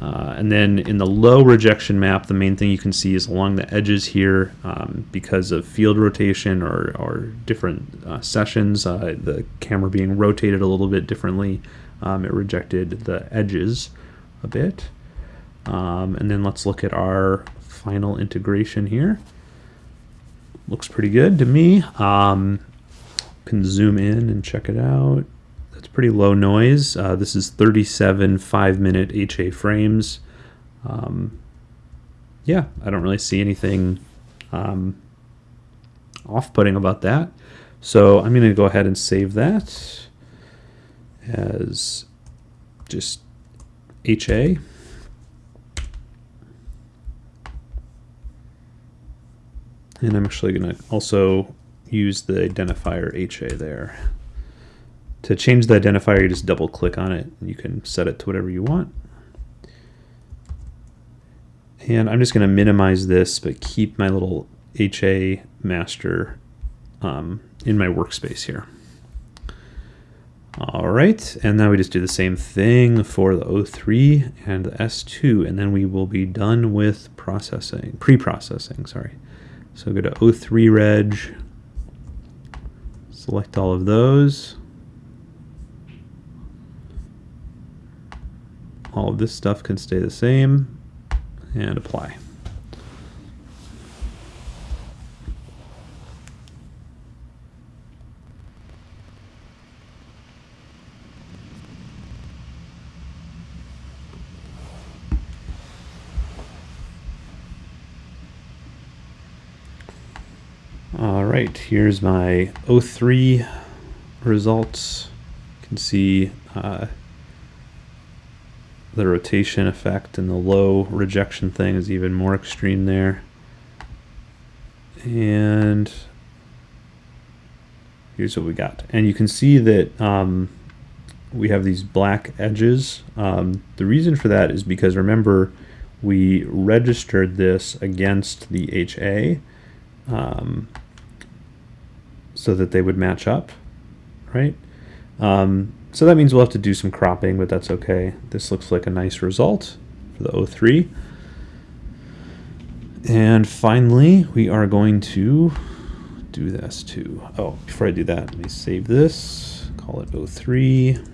uh, and then in the low rejection map, the main thing you can see is along the edges here, um, because of field rotation or, or different uh, sessions, uh, the camera being rotated a little bit differently. Um, it rejected the edges a bit. Um, and then let's look at our final integration here. Looks pretty good to me. Um, can zoom in and check it out. That's pretty low noise. Uh, this is 37 five minute HA frames. Um, yeah, I don't really see anything um, off-putting about that. So I'm going to go ahead and save that as just HA. And I'm actually going to also use the identifier HA there. To change the identifier, you just double click on it. And you can set it to whatever you want. And I'm just going to minimize this, but keep my little HA master um, in my workspace here. All right, and now we just do the same thing for the O3 and the S2, and then we will be done with processing, pre-processing, sorry. So go to O3 reg, select all of those. All of this stuff can stay the same, and apply. All right, here's my O3 results. You can see uh, the rotation effect and the low rejection thing is even more extreme there. And here's what we got. And you can see that um, we have these black edges. Um, the reason for that is because remember, we registered this against the HA um, so that they would match up, right? Um, so that means we'll have to do some cropping, but that's okay. This looks like a nice result for the O3. And finally, we are going to do this too. Oh, before I do that, let me save this, call it O3.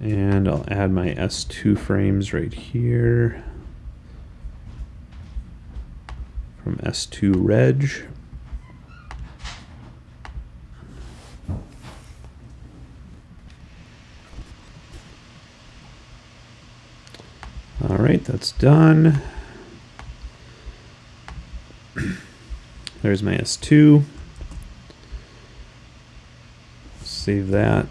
And I'll add my S2 frames right here from S2 reg. All right, that's done. There's my S2. Save that.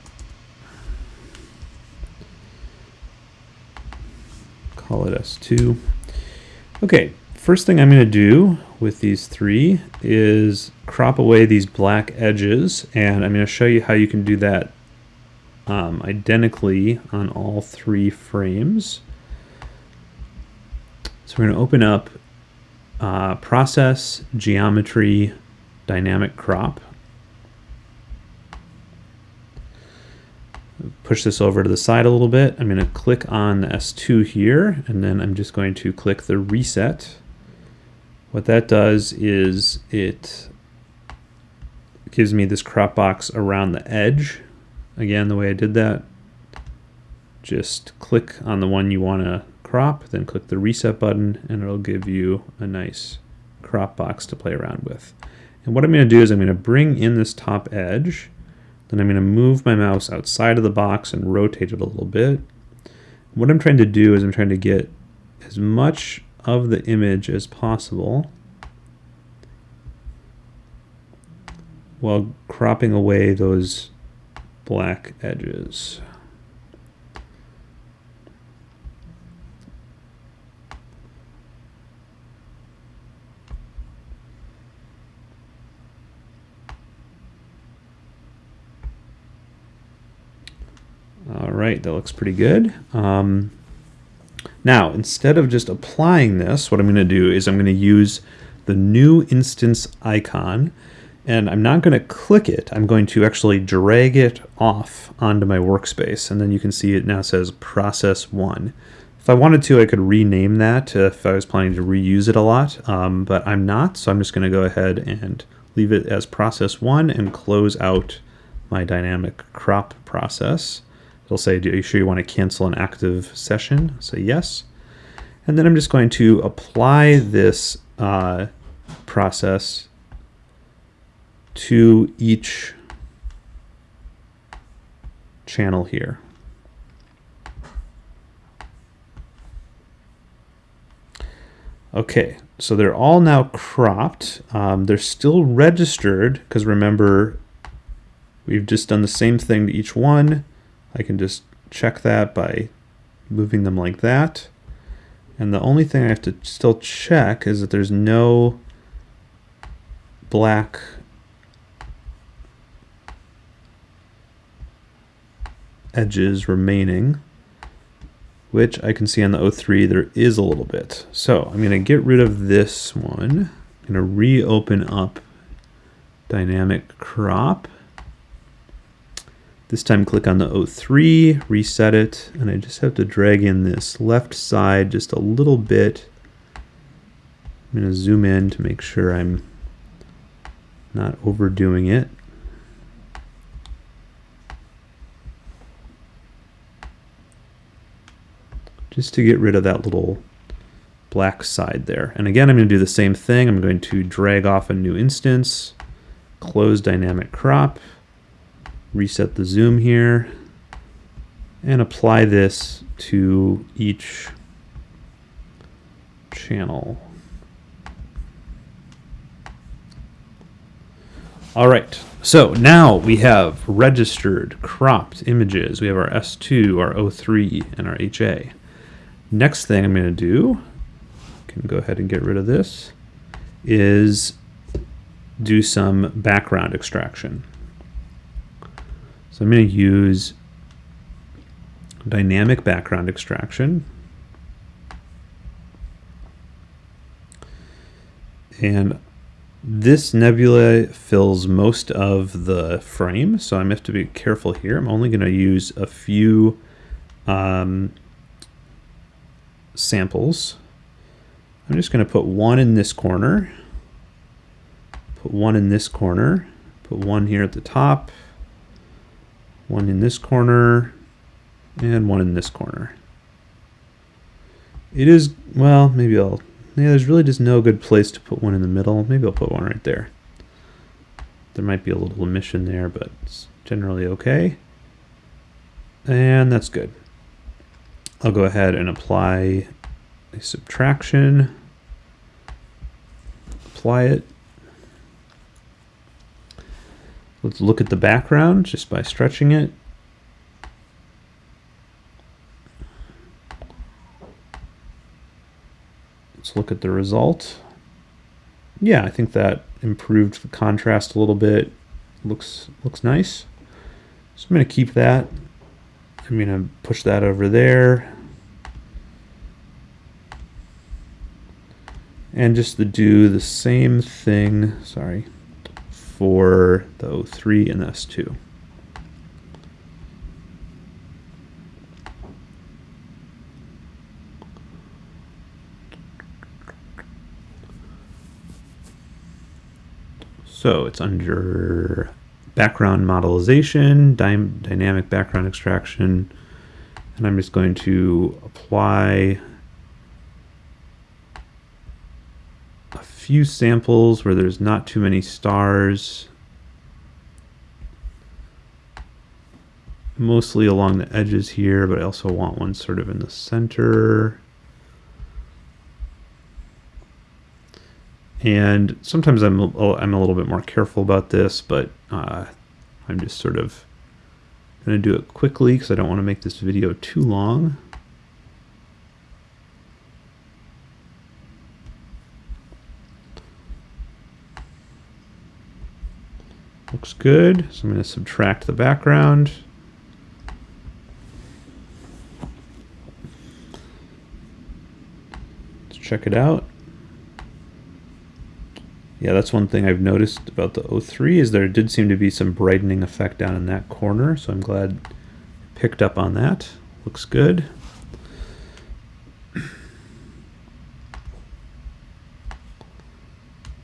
Call it S2. Okay, first thing I'm going to do with these three is crop away these black edges, and I'm going to show you how you can do that um, identically on all three frames. So we're going to open up uh, Process, Geometry, Dynamic Crop. Push this over to the side a little bit. I'm going to click on the S2 here, and then I'm just going to click the Reset. What that does is it gives me this crop box around the edge. Again, the way I did that, just click on the one you want to crop, then click the reset button and it'll give you a nice crop box to play around with. And what I'm going to do is I'm going to bring in this top edge, then I'm going to move my mouse outside of the box and rotate it a little bit. What I'm trying to do is I'm trying to get as much of the image as possible while cropping away those black edges. All right, that looks pretty good. Um, now, instead of just applying this, what I'm going to do is I'm going to use the new instance icon, and I'm not going to click it. I'm going to actually drag it off onto my workspace, and then you can see it now says process one. If I wanted to, I could rename that if I was planning to reuse it a lot, um, but I'm not, so I'm just going to go ahead and leave it as process one and close out my dynamic crop process. It'll say, are you sure you want to cancel an active session? Say yes. And then I'm just going to apply this uh, process to each channel here. Okay, so they're all now cropped. Um, they're still registered because remember, we've just done the same thing to each one. I can just check that by moving them like that. And the only thing I have to still check is that there's no black edges remaining, which I can see on the O3 there is a little bit. So I'm going to get rid of this one. I'm going to reopen up dynamic crop. This time click on the O3, reset it, and I just have to drag in this left side just a little bit. I'm going to zoom in to make sure I'm not overdoing it. Just to get rid of that little black side there. And again, I'm going to do the same thing. I'm going to drag off a new instance, close dynamic crop, reset the zoom here and apply this to each channel. All right, so now we have registered cropped images. We have our S2, our O3, and our HA. Next thing I'm going to do can go ahead and get rid of this, is do some background extraction. So I'm going to use dynamic background extraction. And this nebula fills most of the frame, so I have to be careful here. I'm only going to use a few um, samples. I'm just going to put one in this corner, put one in this corner, put one here at the top, one in this corner, and one in this corner. It is, well, maybe I'll yeah, there's really just no good place to put one in the middle. Maybe I'll put one right there. There might be a little emission there, but it's generally okay. And that's good. I'll go ahead and apply a subtraction. Apply it. Let's look at the background just by stretching it. Let's look at the result. Yeah, I think that improved the contrast a little bit. Looks looks nice. So I'm going to keep that. I'm going to push that over there. And just to do the same thing, sorry, for the O3 and S2. So it's under background modelization, dy dynamic background extraction, and I'm just going to apply a few samples where there's not too many stars, mostly along the edges here, but I also want one sort of in the center. And sometimes I'm a, I'm a little bit more careful about this, but uh, I'm just sort of going to do it quickly because I don't want to make this video too long. Looks good. So I'm going to subtract the background. Let's check it out yeah, that's one thing I've noticed about the O3 is there did seem to be some brightening effect down in that corner. So I'm glad I picked up on that. Looks good.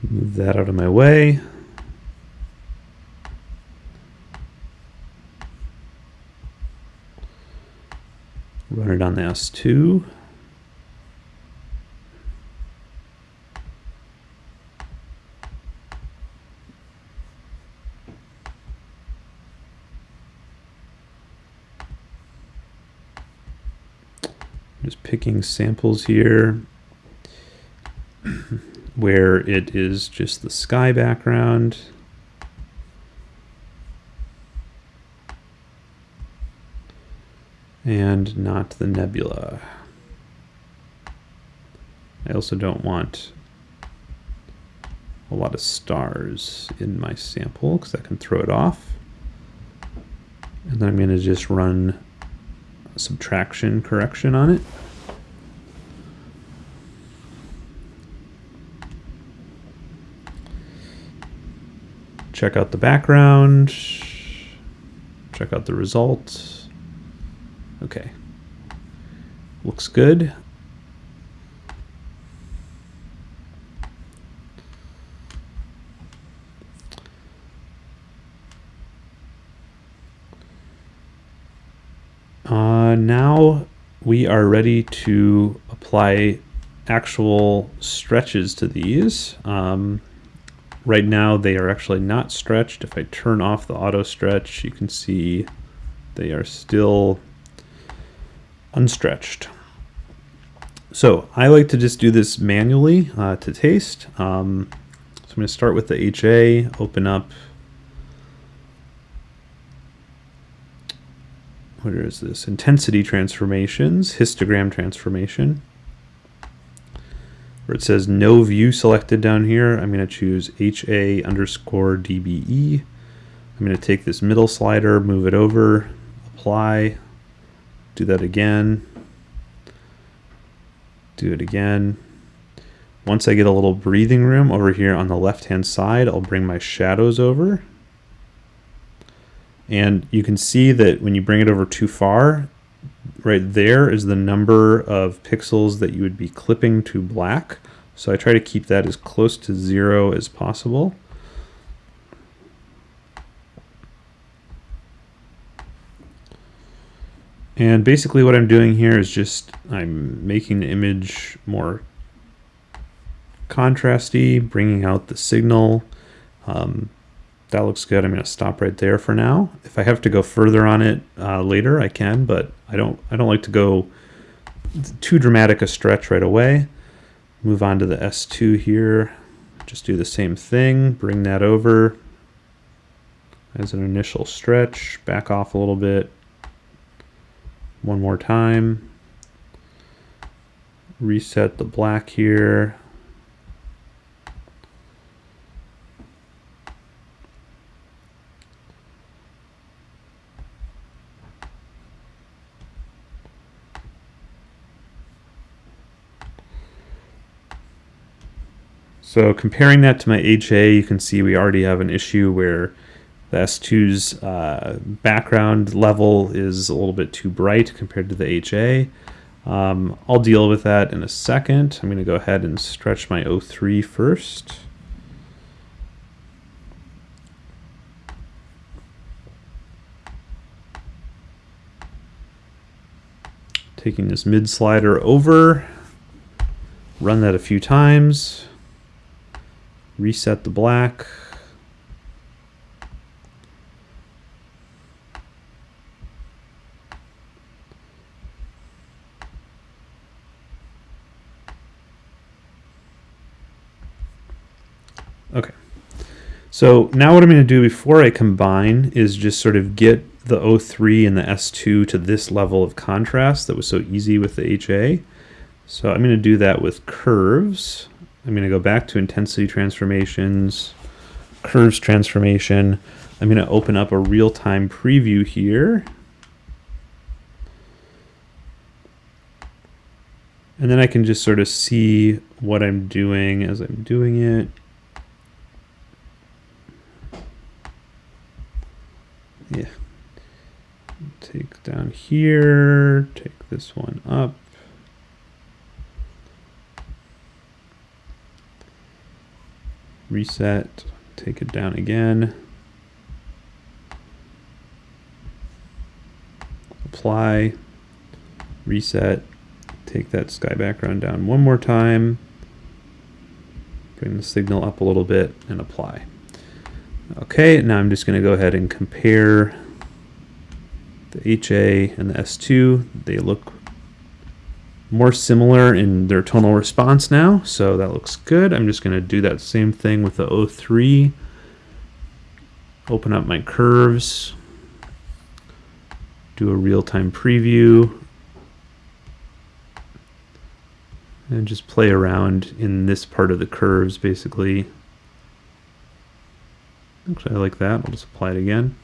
Move that out of my way. Run it on the S2. just picking samples here where it is just the sky background. And not the nebula. I also don't want a lot of stars in my sample because that can throw it off. And then I'm going to just run subtraction correction on it. Check out the background, check out the results. Okay, looks good. Uh, now we are ready to apply actual stretches to these. Um, right now they are actually not stretched. If I turn off the auto stretch, you can see they are still unstretched. So I like to just do this manually uh, to taste. Um, so I'm going to start with the HA, open up what is this? Intensity transformations, histogram transformation. where it says no view selected down here, I'm going to choose HA underscore DBE. I'm going to take this middle slider, move it over, apply, do that again, do it again. Once I get a little breathing room over here on the left hand side, I'll bring my shadows over. And you can see that when you bring it over too far, right there is the number of pixels that you would be clipping to black. So I try to keep that as close to zero as possible. And basically what I'm doing here is just I'm making the image more contrasty, bringing out the signal. Um, that looks good. I'm going to stop right there for now. If I have to go further on it uh, later, I can, but I don't. I don't like to go too dramatic a stretch right away. Move on to the S2 here. Just do the same thing. Bring that over as an initial stretch. Back off a little bit. One more time. Reset the black here. So comparing that to my HA, you can see we already have an issue where the S2's uh, background level is a little bit too bright compared to the HA. Um, I'll deal with that in a second. I'm going to go ahead and stretch my O3 first. Taking this mid slider over, run that a few times reset the black. Okay. So now what I'm going to do before I combine is just sort of get the O3 and the S2 to this level of contrast that was so easy with the HA. So I'm going to do that with curves. I'm going to go back to intensity transformations, curves transformation. I'm going to open up a real-time preview here. And then I can just sort of see what I'm doing as I'm doing it. Yeah. Take down here, take this one up. reset, take it down again, apply, reset, take that sky background down one more time, bring the signal up a little bit and apply. Okay, now I'm just going to go ahead and compare the HA and the S2. They look more similar in their tonal response now, so that looks good. I'm just going to do that same thing with the O3. Open up my curves, do a real-time preview, and just play around in this part of the curves, basically. Actually, I like that. I'll just apply it again.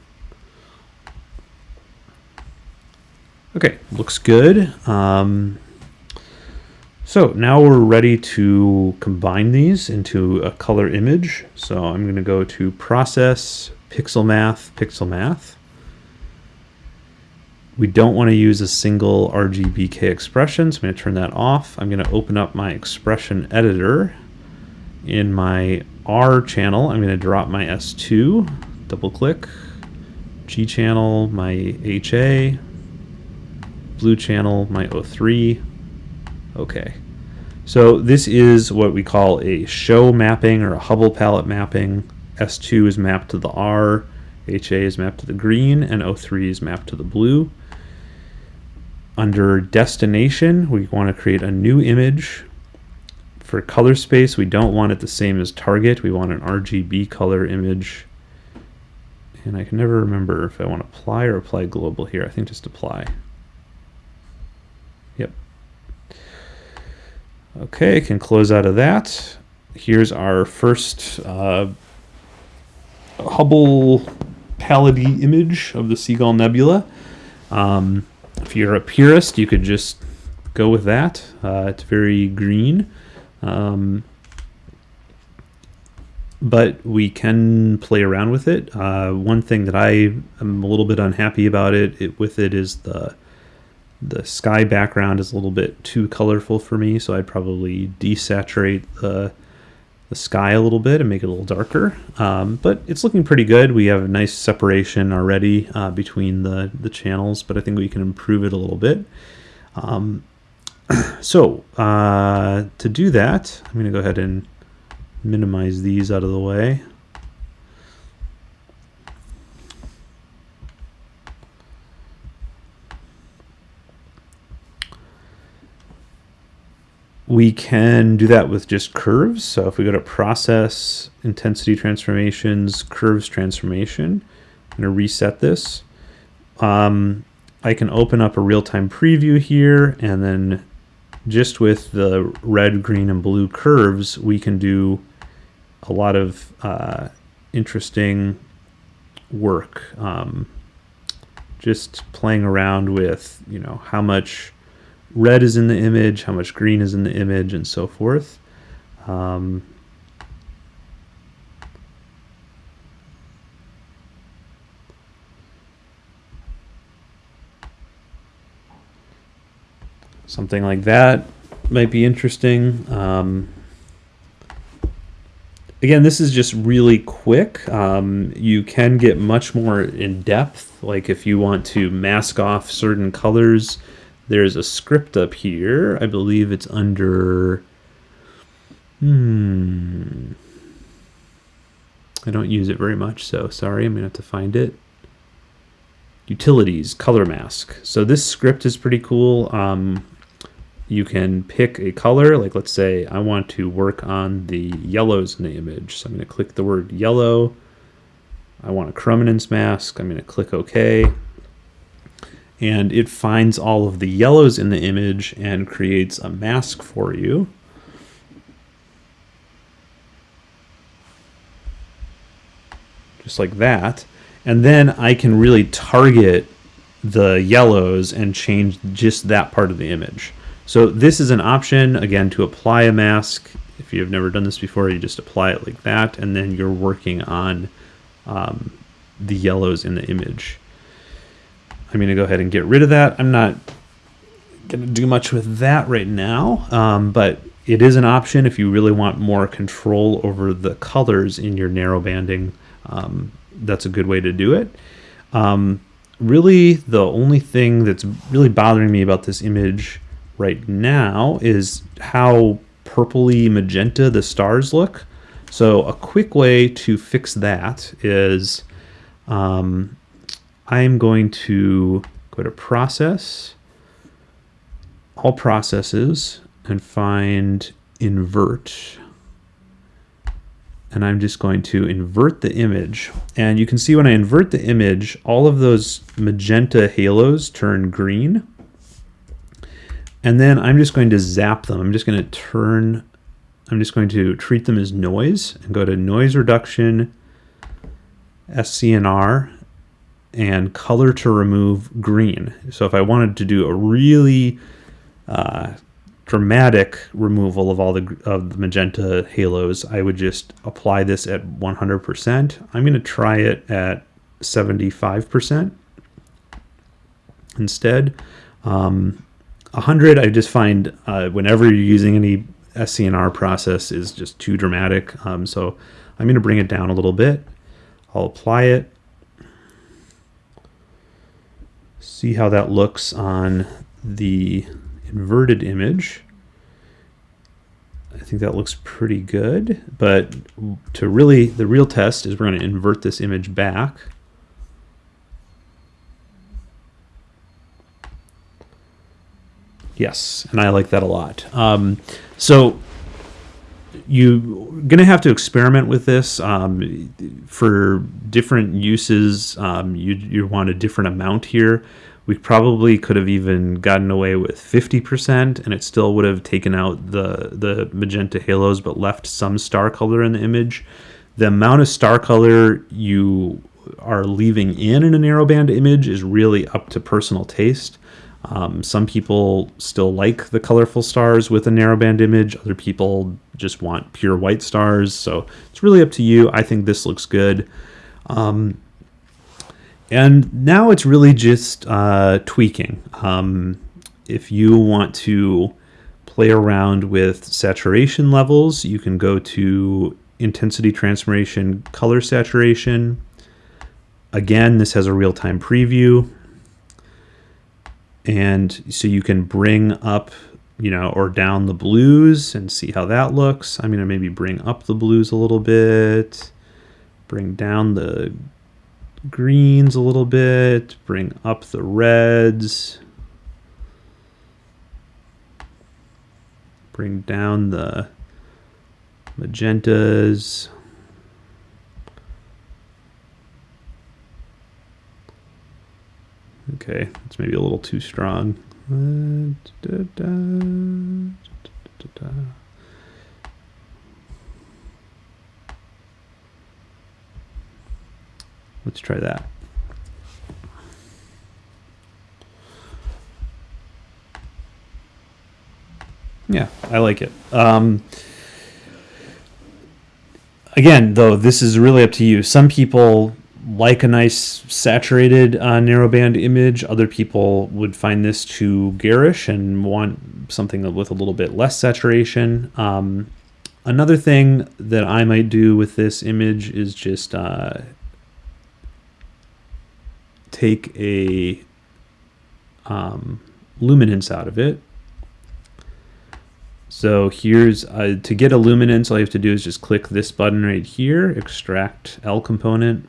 Okay, looks good. Um, so now we're ready to combine these into a color image. So I'm going to go to Process, Pixel Math, Pixel Math. We don't want to use a single RGBK expression, so I'm going to turn that off. I'm going to open up my expression editor. In my R channel, I'm going to drop my S2, double click, G channel, my HA, blue channel, my O3, Okay. So this is what we call a SHO mapping or a Hubble palette mapping. S2 is mapped to the R, HA is mapped to the green, and O3 is mapped to the blue. Under destination, we want to create a new image. For color space, we don't want it the same as target. We want an RGB color image. And I can never remember if I want to apply or apply global here. I think just apply. Yep. Okay, can close out of that. Here's our first uh, Hubble palette image of the Seagull Nebula. Um, if you're a purist, you could just go with that. Uh, it's very green. Um, but we can play around with it. Uh, one thing that I am a little bit unhappy about it, it with it is the the sky background is a little bit too colorful for me, so I'd probably desaturate the the sky a little bit and make it a little darker. Um, but it's looking pretty good. We have a nice separation already uh, between the, the channels, but I think we can improve it a little bit. Um, so uh, to do that, I'm going to go ahead and minimize these out of the way. We can do that with just curves. So if we go to process, intensity transformations, curves transformation, I'm going to reset this. Um, I can open up a real-time preview here and then just with the red, green, and blue curves, we can do a lot of uh, interesting work. Um, just playing around with, you know, how much red is in the image, how much green is in the image, and so forth. Um, something like that might be interesting. Um, again, this is just really quick. Um, you can get much more in depth. Like if you want to mask off certain colors, there's a script up here. I believe it's under... Hmm... I don't use it very much, so sorry, I'm to have to find it. Utilities, color mask. So this script is pretty cool. Um, you can pick a color, like let's say I want to work on the yellows in the image. So I'm going to click the word yellow. I want a chrominance mask. I'm going to click OK and it finds all of the yellows in the image and creates a mask for you. Just like that. And then I can really target the yellows and change just that part of the image. So this is an option, again, to apply a mask. If you've never done this before, you just apply it like that, and then you're working on um, the yellows in the image. I'm going to go ahead and get rid of that. I'm not going to do much with that right now, um, but it is an option if you really want more control over the colors in your narrow banding. Um, that's a good way to do it. Um, really, the only thing that's really bothering me about this image right now is how purpley magenta the stars look. So a quick way to fix that is um, I'm going to go to process, all processes, and find invert. And I'm just going to invert the image. And you can see when I invert the image, all of those magenta halos turn green. And then I'm just going to zap them. I'm just going to turn, I'm just going to treat them as noise and go to noise reduction, SCNR, and color to remove green. So if I wanted to do a really uh, dramatic removal of all the, of the magenta halos, I would just apply this at 100%. I'm going to try it at 75% instead. Um, 100, I just find uh, whenever you're using any SCNR process is just too dramatic. Um, so I'm going to bring it down a little bit. I'll apply it see how that looks on the inverted image. I think that looks pretty good, but to really, the real test is we're going to invert this image back. Yes, and I like that a lot. Um, so you're going to have to experiment with this um, for different uses. Um, you, you want a different amount here. We probably could have even gotten away with 50% and it still would have taken out the, the magenta halos but left some star color in the image. The amount of star color you are leaving in in a narrowband image is really up to personal taste. Um, some people still like the colorful stars with a narrowband image. Other people just want pure white stars. So it's really up to you. I think this looks good. Um, and now it's really just uh, tweaking. Um, if you want to play around with saturation levels, you can go to intensity transformation, color saturation. Again, this has a real-time preview and so you can bring up you know or down the blues and see how that looks. I'm going to maybe bring up the blues a little bit bring down the greens a little bit bring up the reds bring down the magentas Okay, it's maybe a little too strong. Let's try that. Yeah, I like it. Um, again, though, this is really up to you. Some people like a nice saturated uh, narrowband image. Other people would find this too garish and want something with a little bit less saturation. Um, another thing that I might do with this image is just uh, take a um, luminance out of it. So here's, uh, to get a luminance, all you have to do is just click this button right here, extract L component,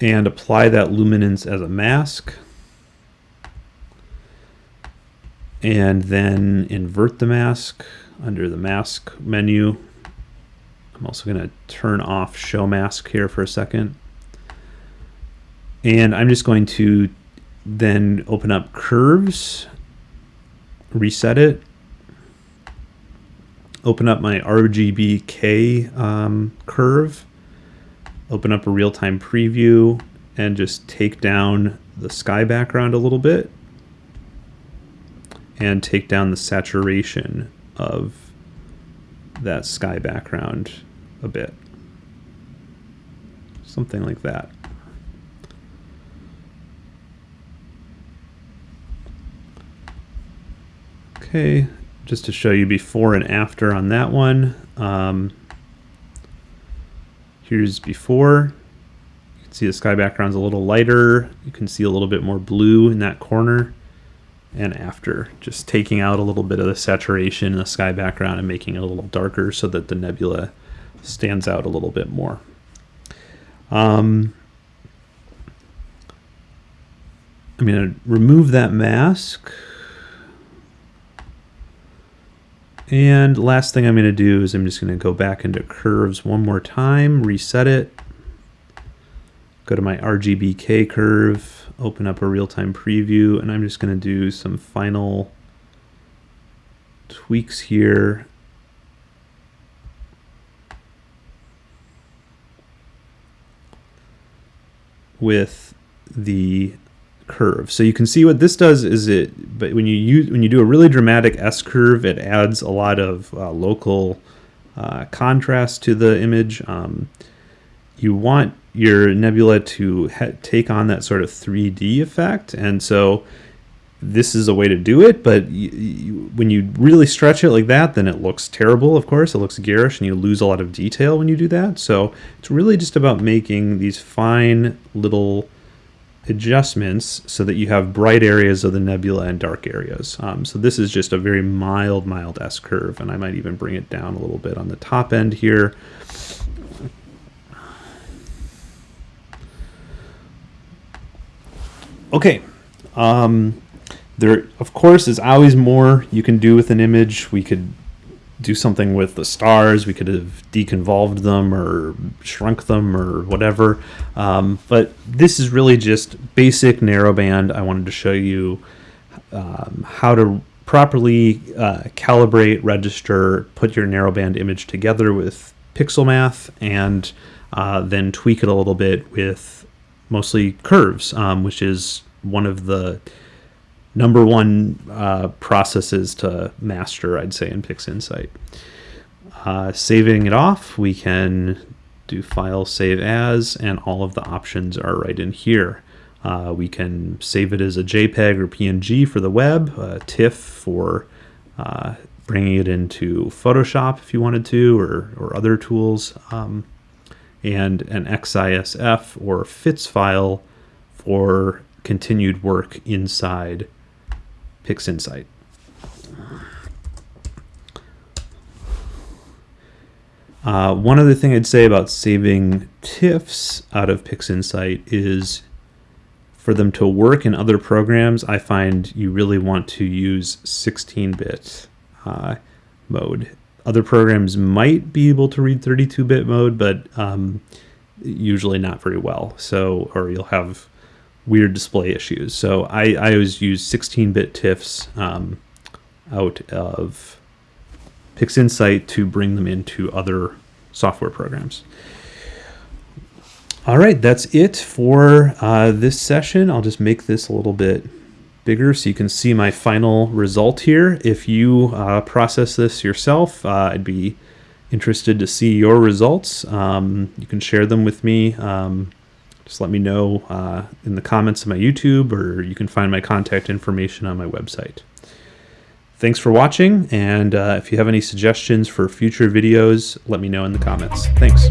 and apply that luminance as a mask. And then invert the mask under the mask menu. I'm also going to turn off show mask here for a second. And I'm just going to then open up curves, reset it, open up my RGBK um, curve, open up a real-time preview and just take down the sky background a little bit and take down the saturation of that sky background a bit. Something like that. Okay, just to show you before and after on that one. Um, Here's before. You can see the sky background's a little lighter. You can see a little bit more blue in that corner. And after, just taking out a little bit of the saturation in the sky background and making it a little darker so that the nebula stands out a little bit more. Um, I'm going to remove that mask. And last thing I'm going to do is I'm just going to go back into curves one more time, reset it, go to my RGBK curve, open up a real-time preview, and I'm just going to do some final tweaks here. with the curve. So you can see what this does is it, but when you use, when you do a really dramatic S curve, it adds a lot of uh, local uh, contrast to the image. Um, you want your nebula to take on that sort of 3D effect. And so this is a way to do it, but when you really stretch it like that, then it looks terrible, of course. It looks garish and you lose a lot of detail when you do that. So it's really just about making these fine little adjustments so that you have bright areas of the nebula and dark areas. Um, so this is just a very mild, mild S curve, and I might even bring it down a little bit on the top end here. Okay, um, there of course is always more you can do with an image. We could do something with the stars. We could have deconvolved them or shrunk them or whatever. Um, but this is really just basic narrowband. I wanted to show you um, how to properly uh, calibrate, register, put your narrowband image together with pixel math, and uh, then tweak it a little bit with mostly curves, um, which is one of the number one uh, processes to master, I'd say, in PixInsight. Uh, saving it off, we can do file save as, and all of the options are right in here. Uh, we can save it as a JPEG or PNG for the web, TIFF for uh, bringing it into Photoshop if you wanted to, or, or other tools, um, and an XISF or FITS file for continued work inside PixInsight. Uh, one other thing I'd say about saving TIFFs out of PixInsight is for them to work in other programs, I find you really want to use 16-bit uh, mode. Other programs might be able to read 32-bit mode, but um, usually not very well. So, or you'll have weird display issues. So I, I always use 16-bit TIFFs um, out of PixInsight to bring them into other software programs. All right, that's it for uh, this session. I'll just make this a little bit bigger so you can see my final result here. If you uh, process this yourself, uh, I'd be interested to see your results. Um, you can share them with me. Um, just let me know uh, in the comments of my YouTube, or you can find my contact information on my website. Thanks for watching, and uh, if you have any suggestions for future videos, let me know in the comments. Thanks.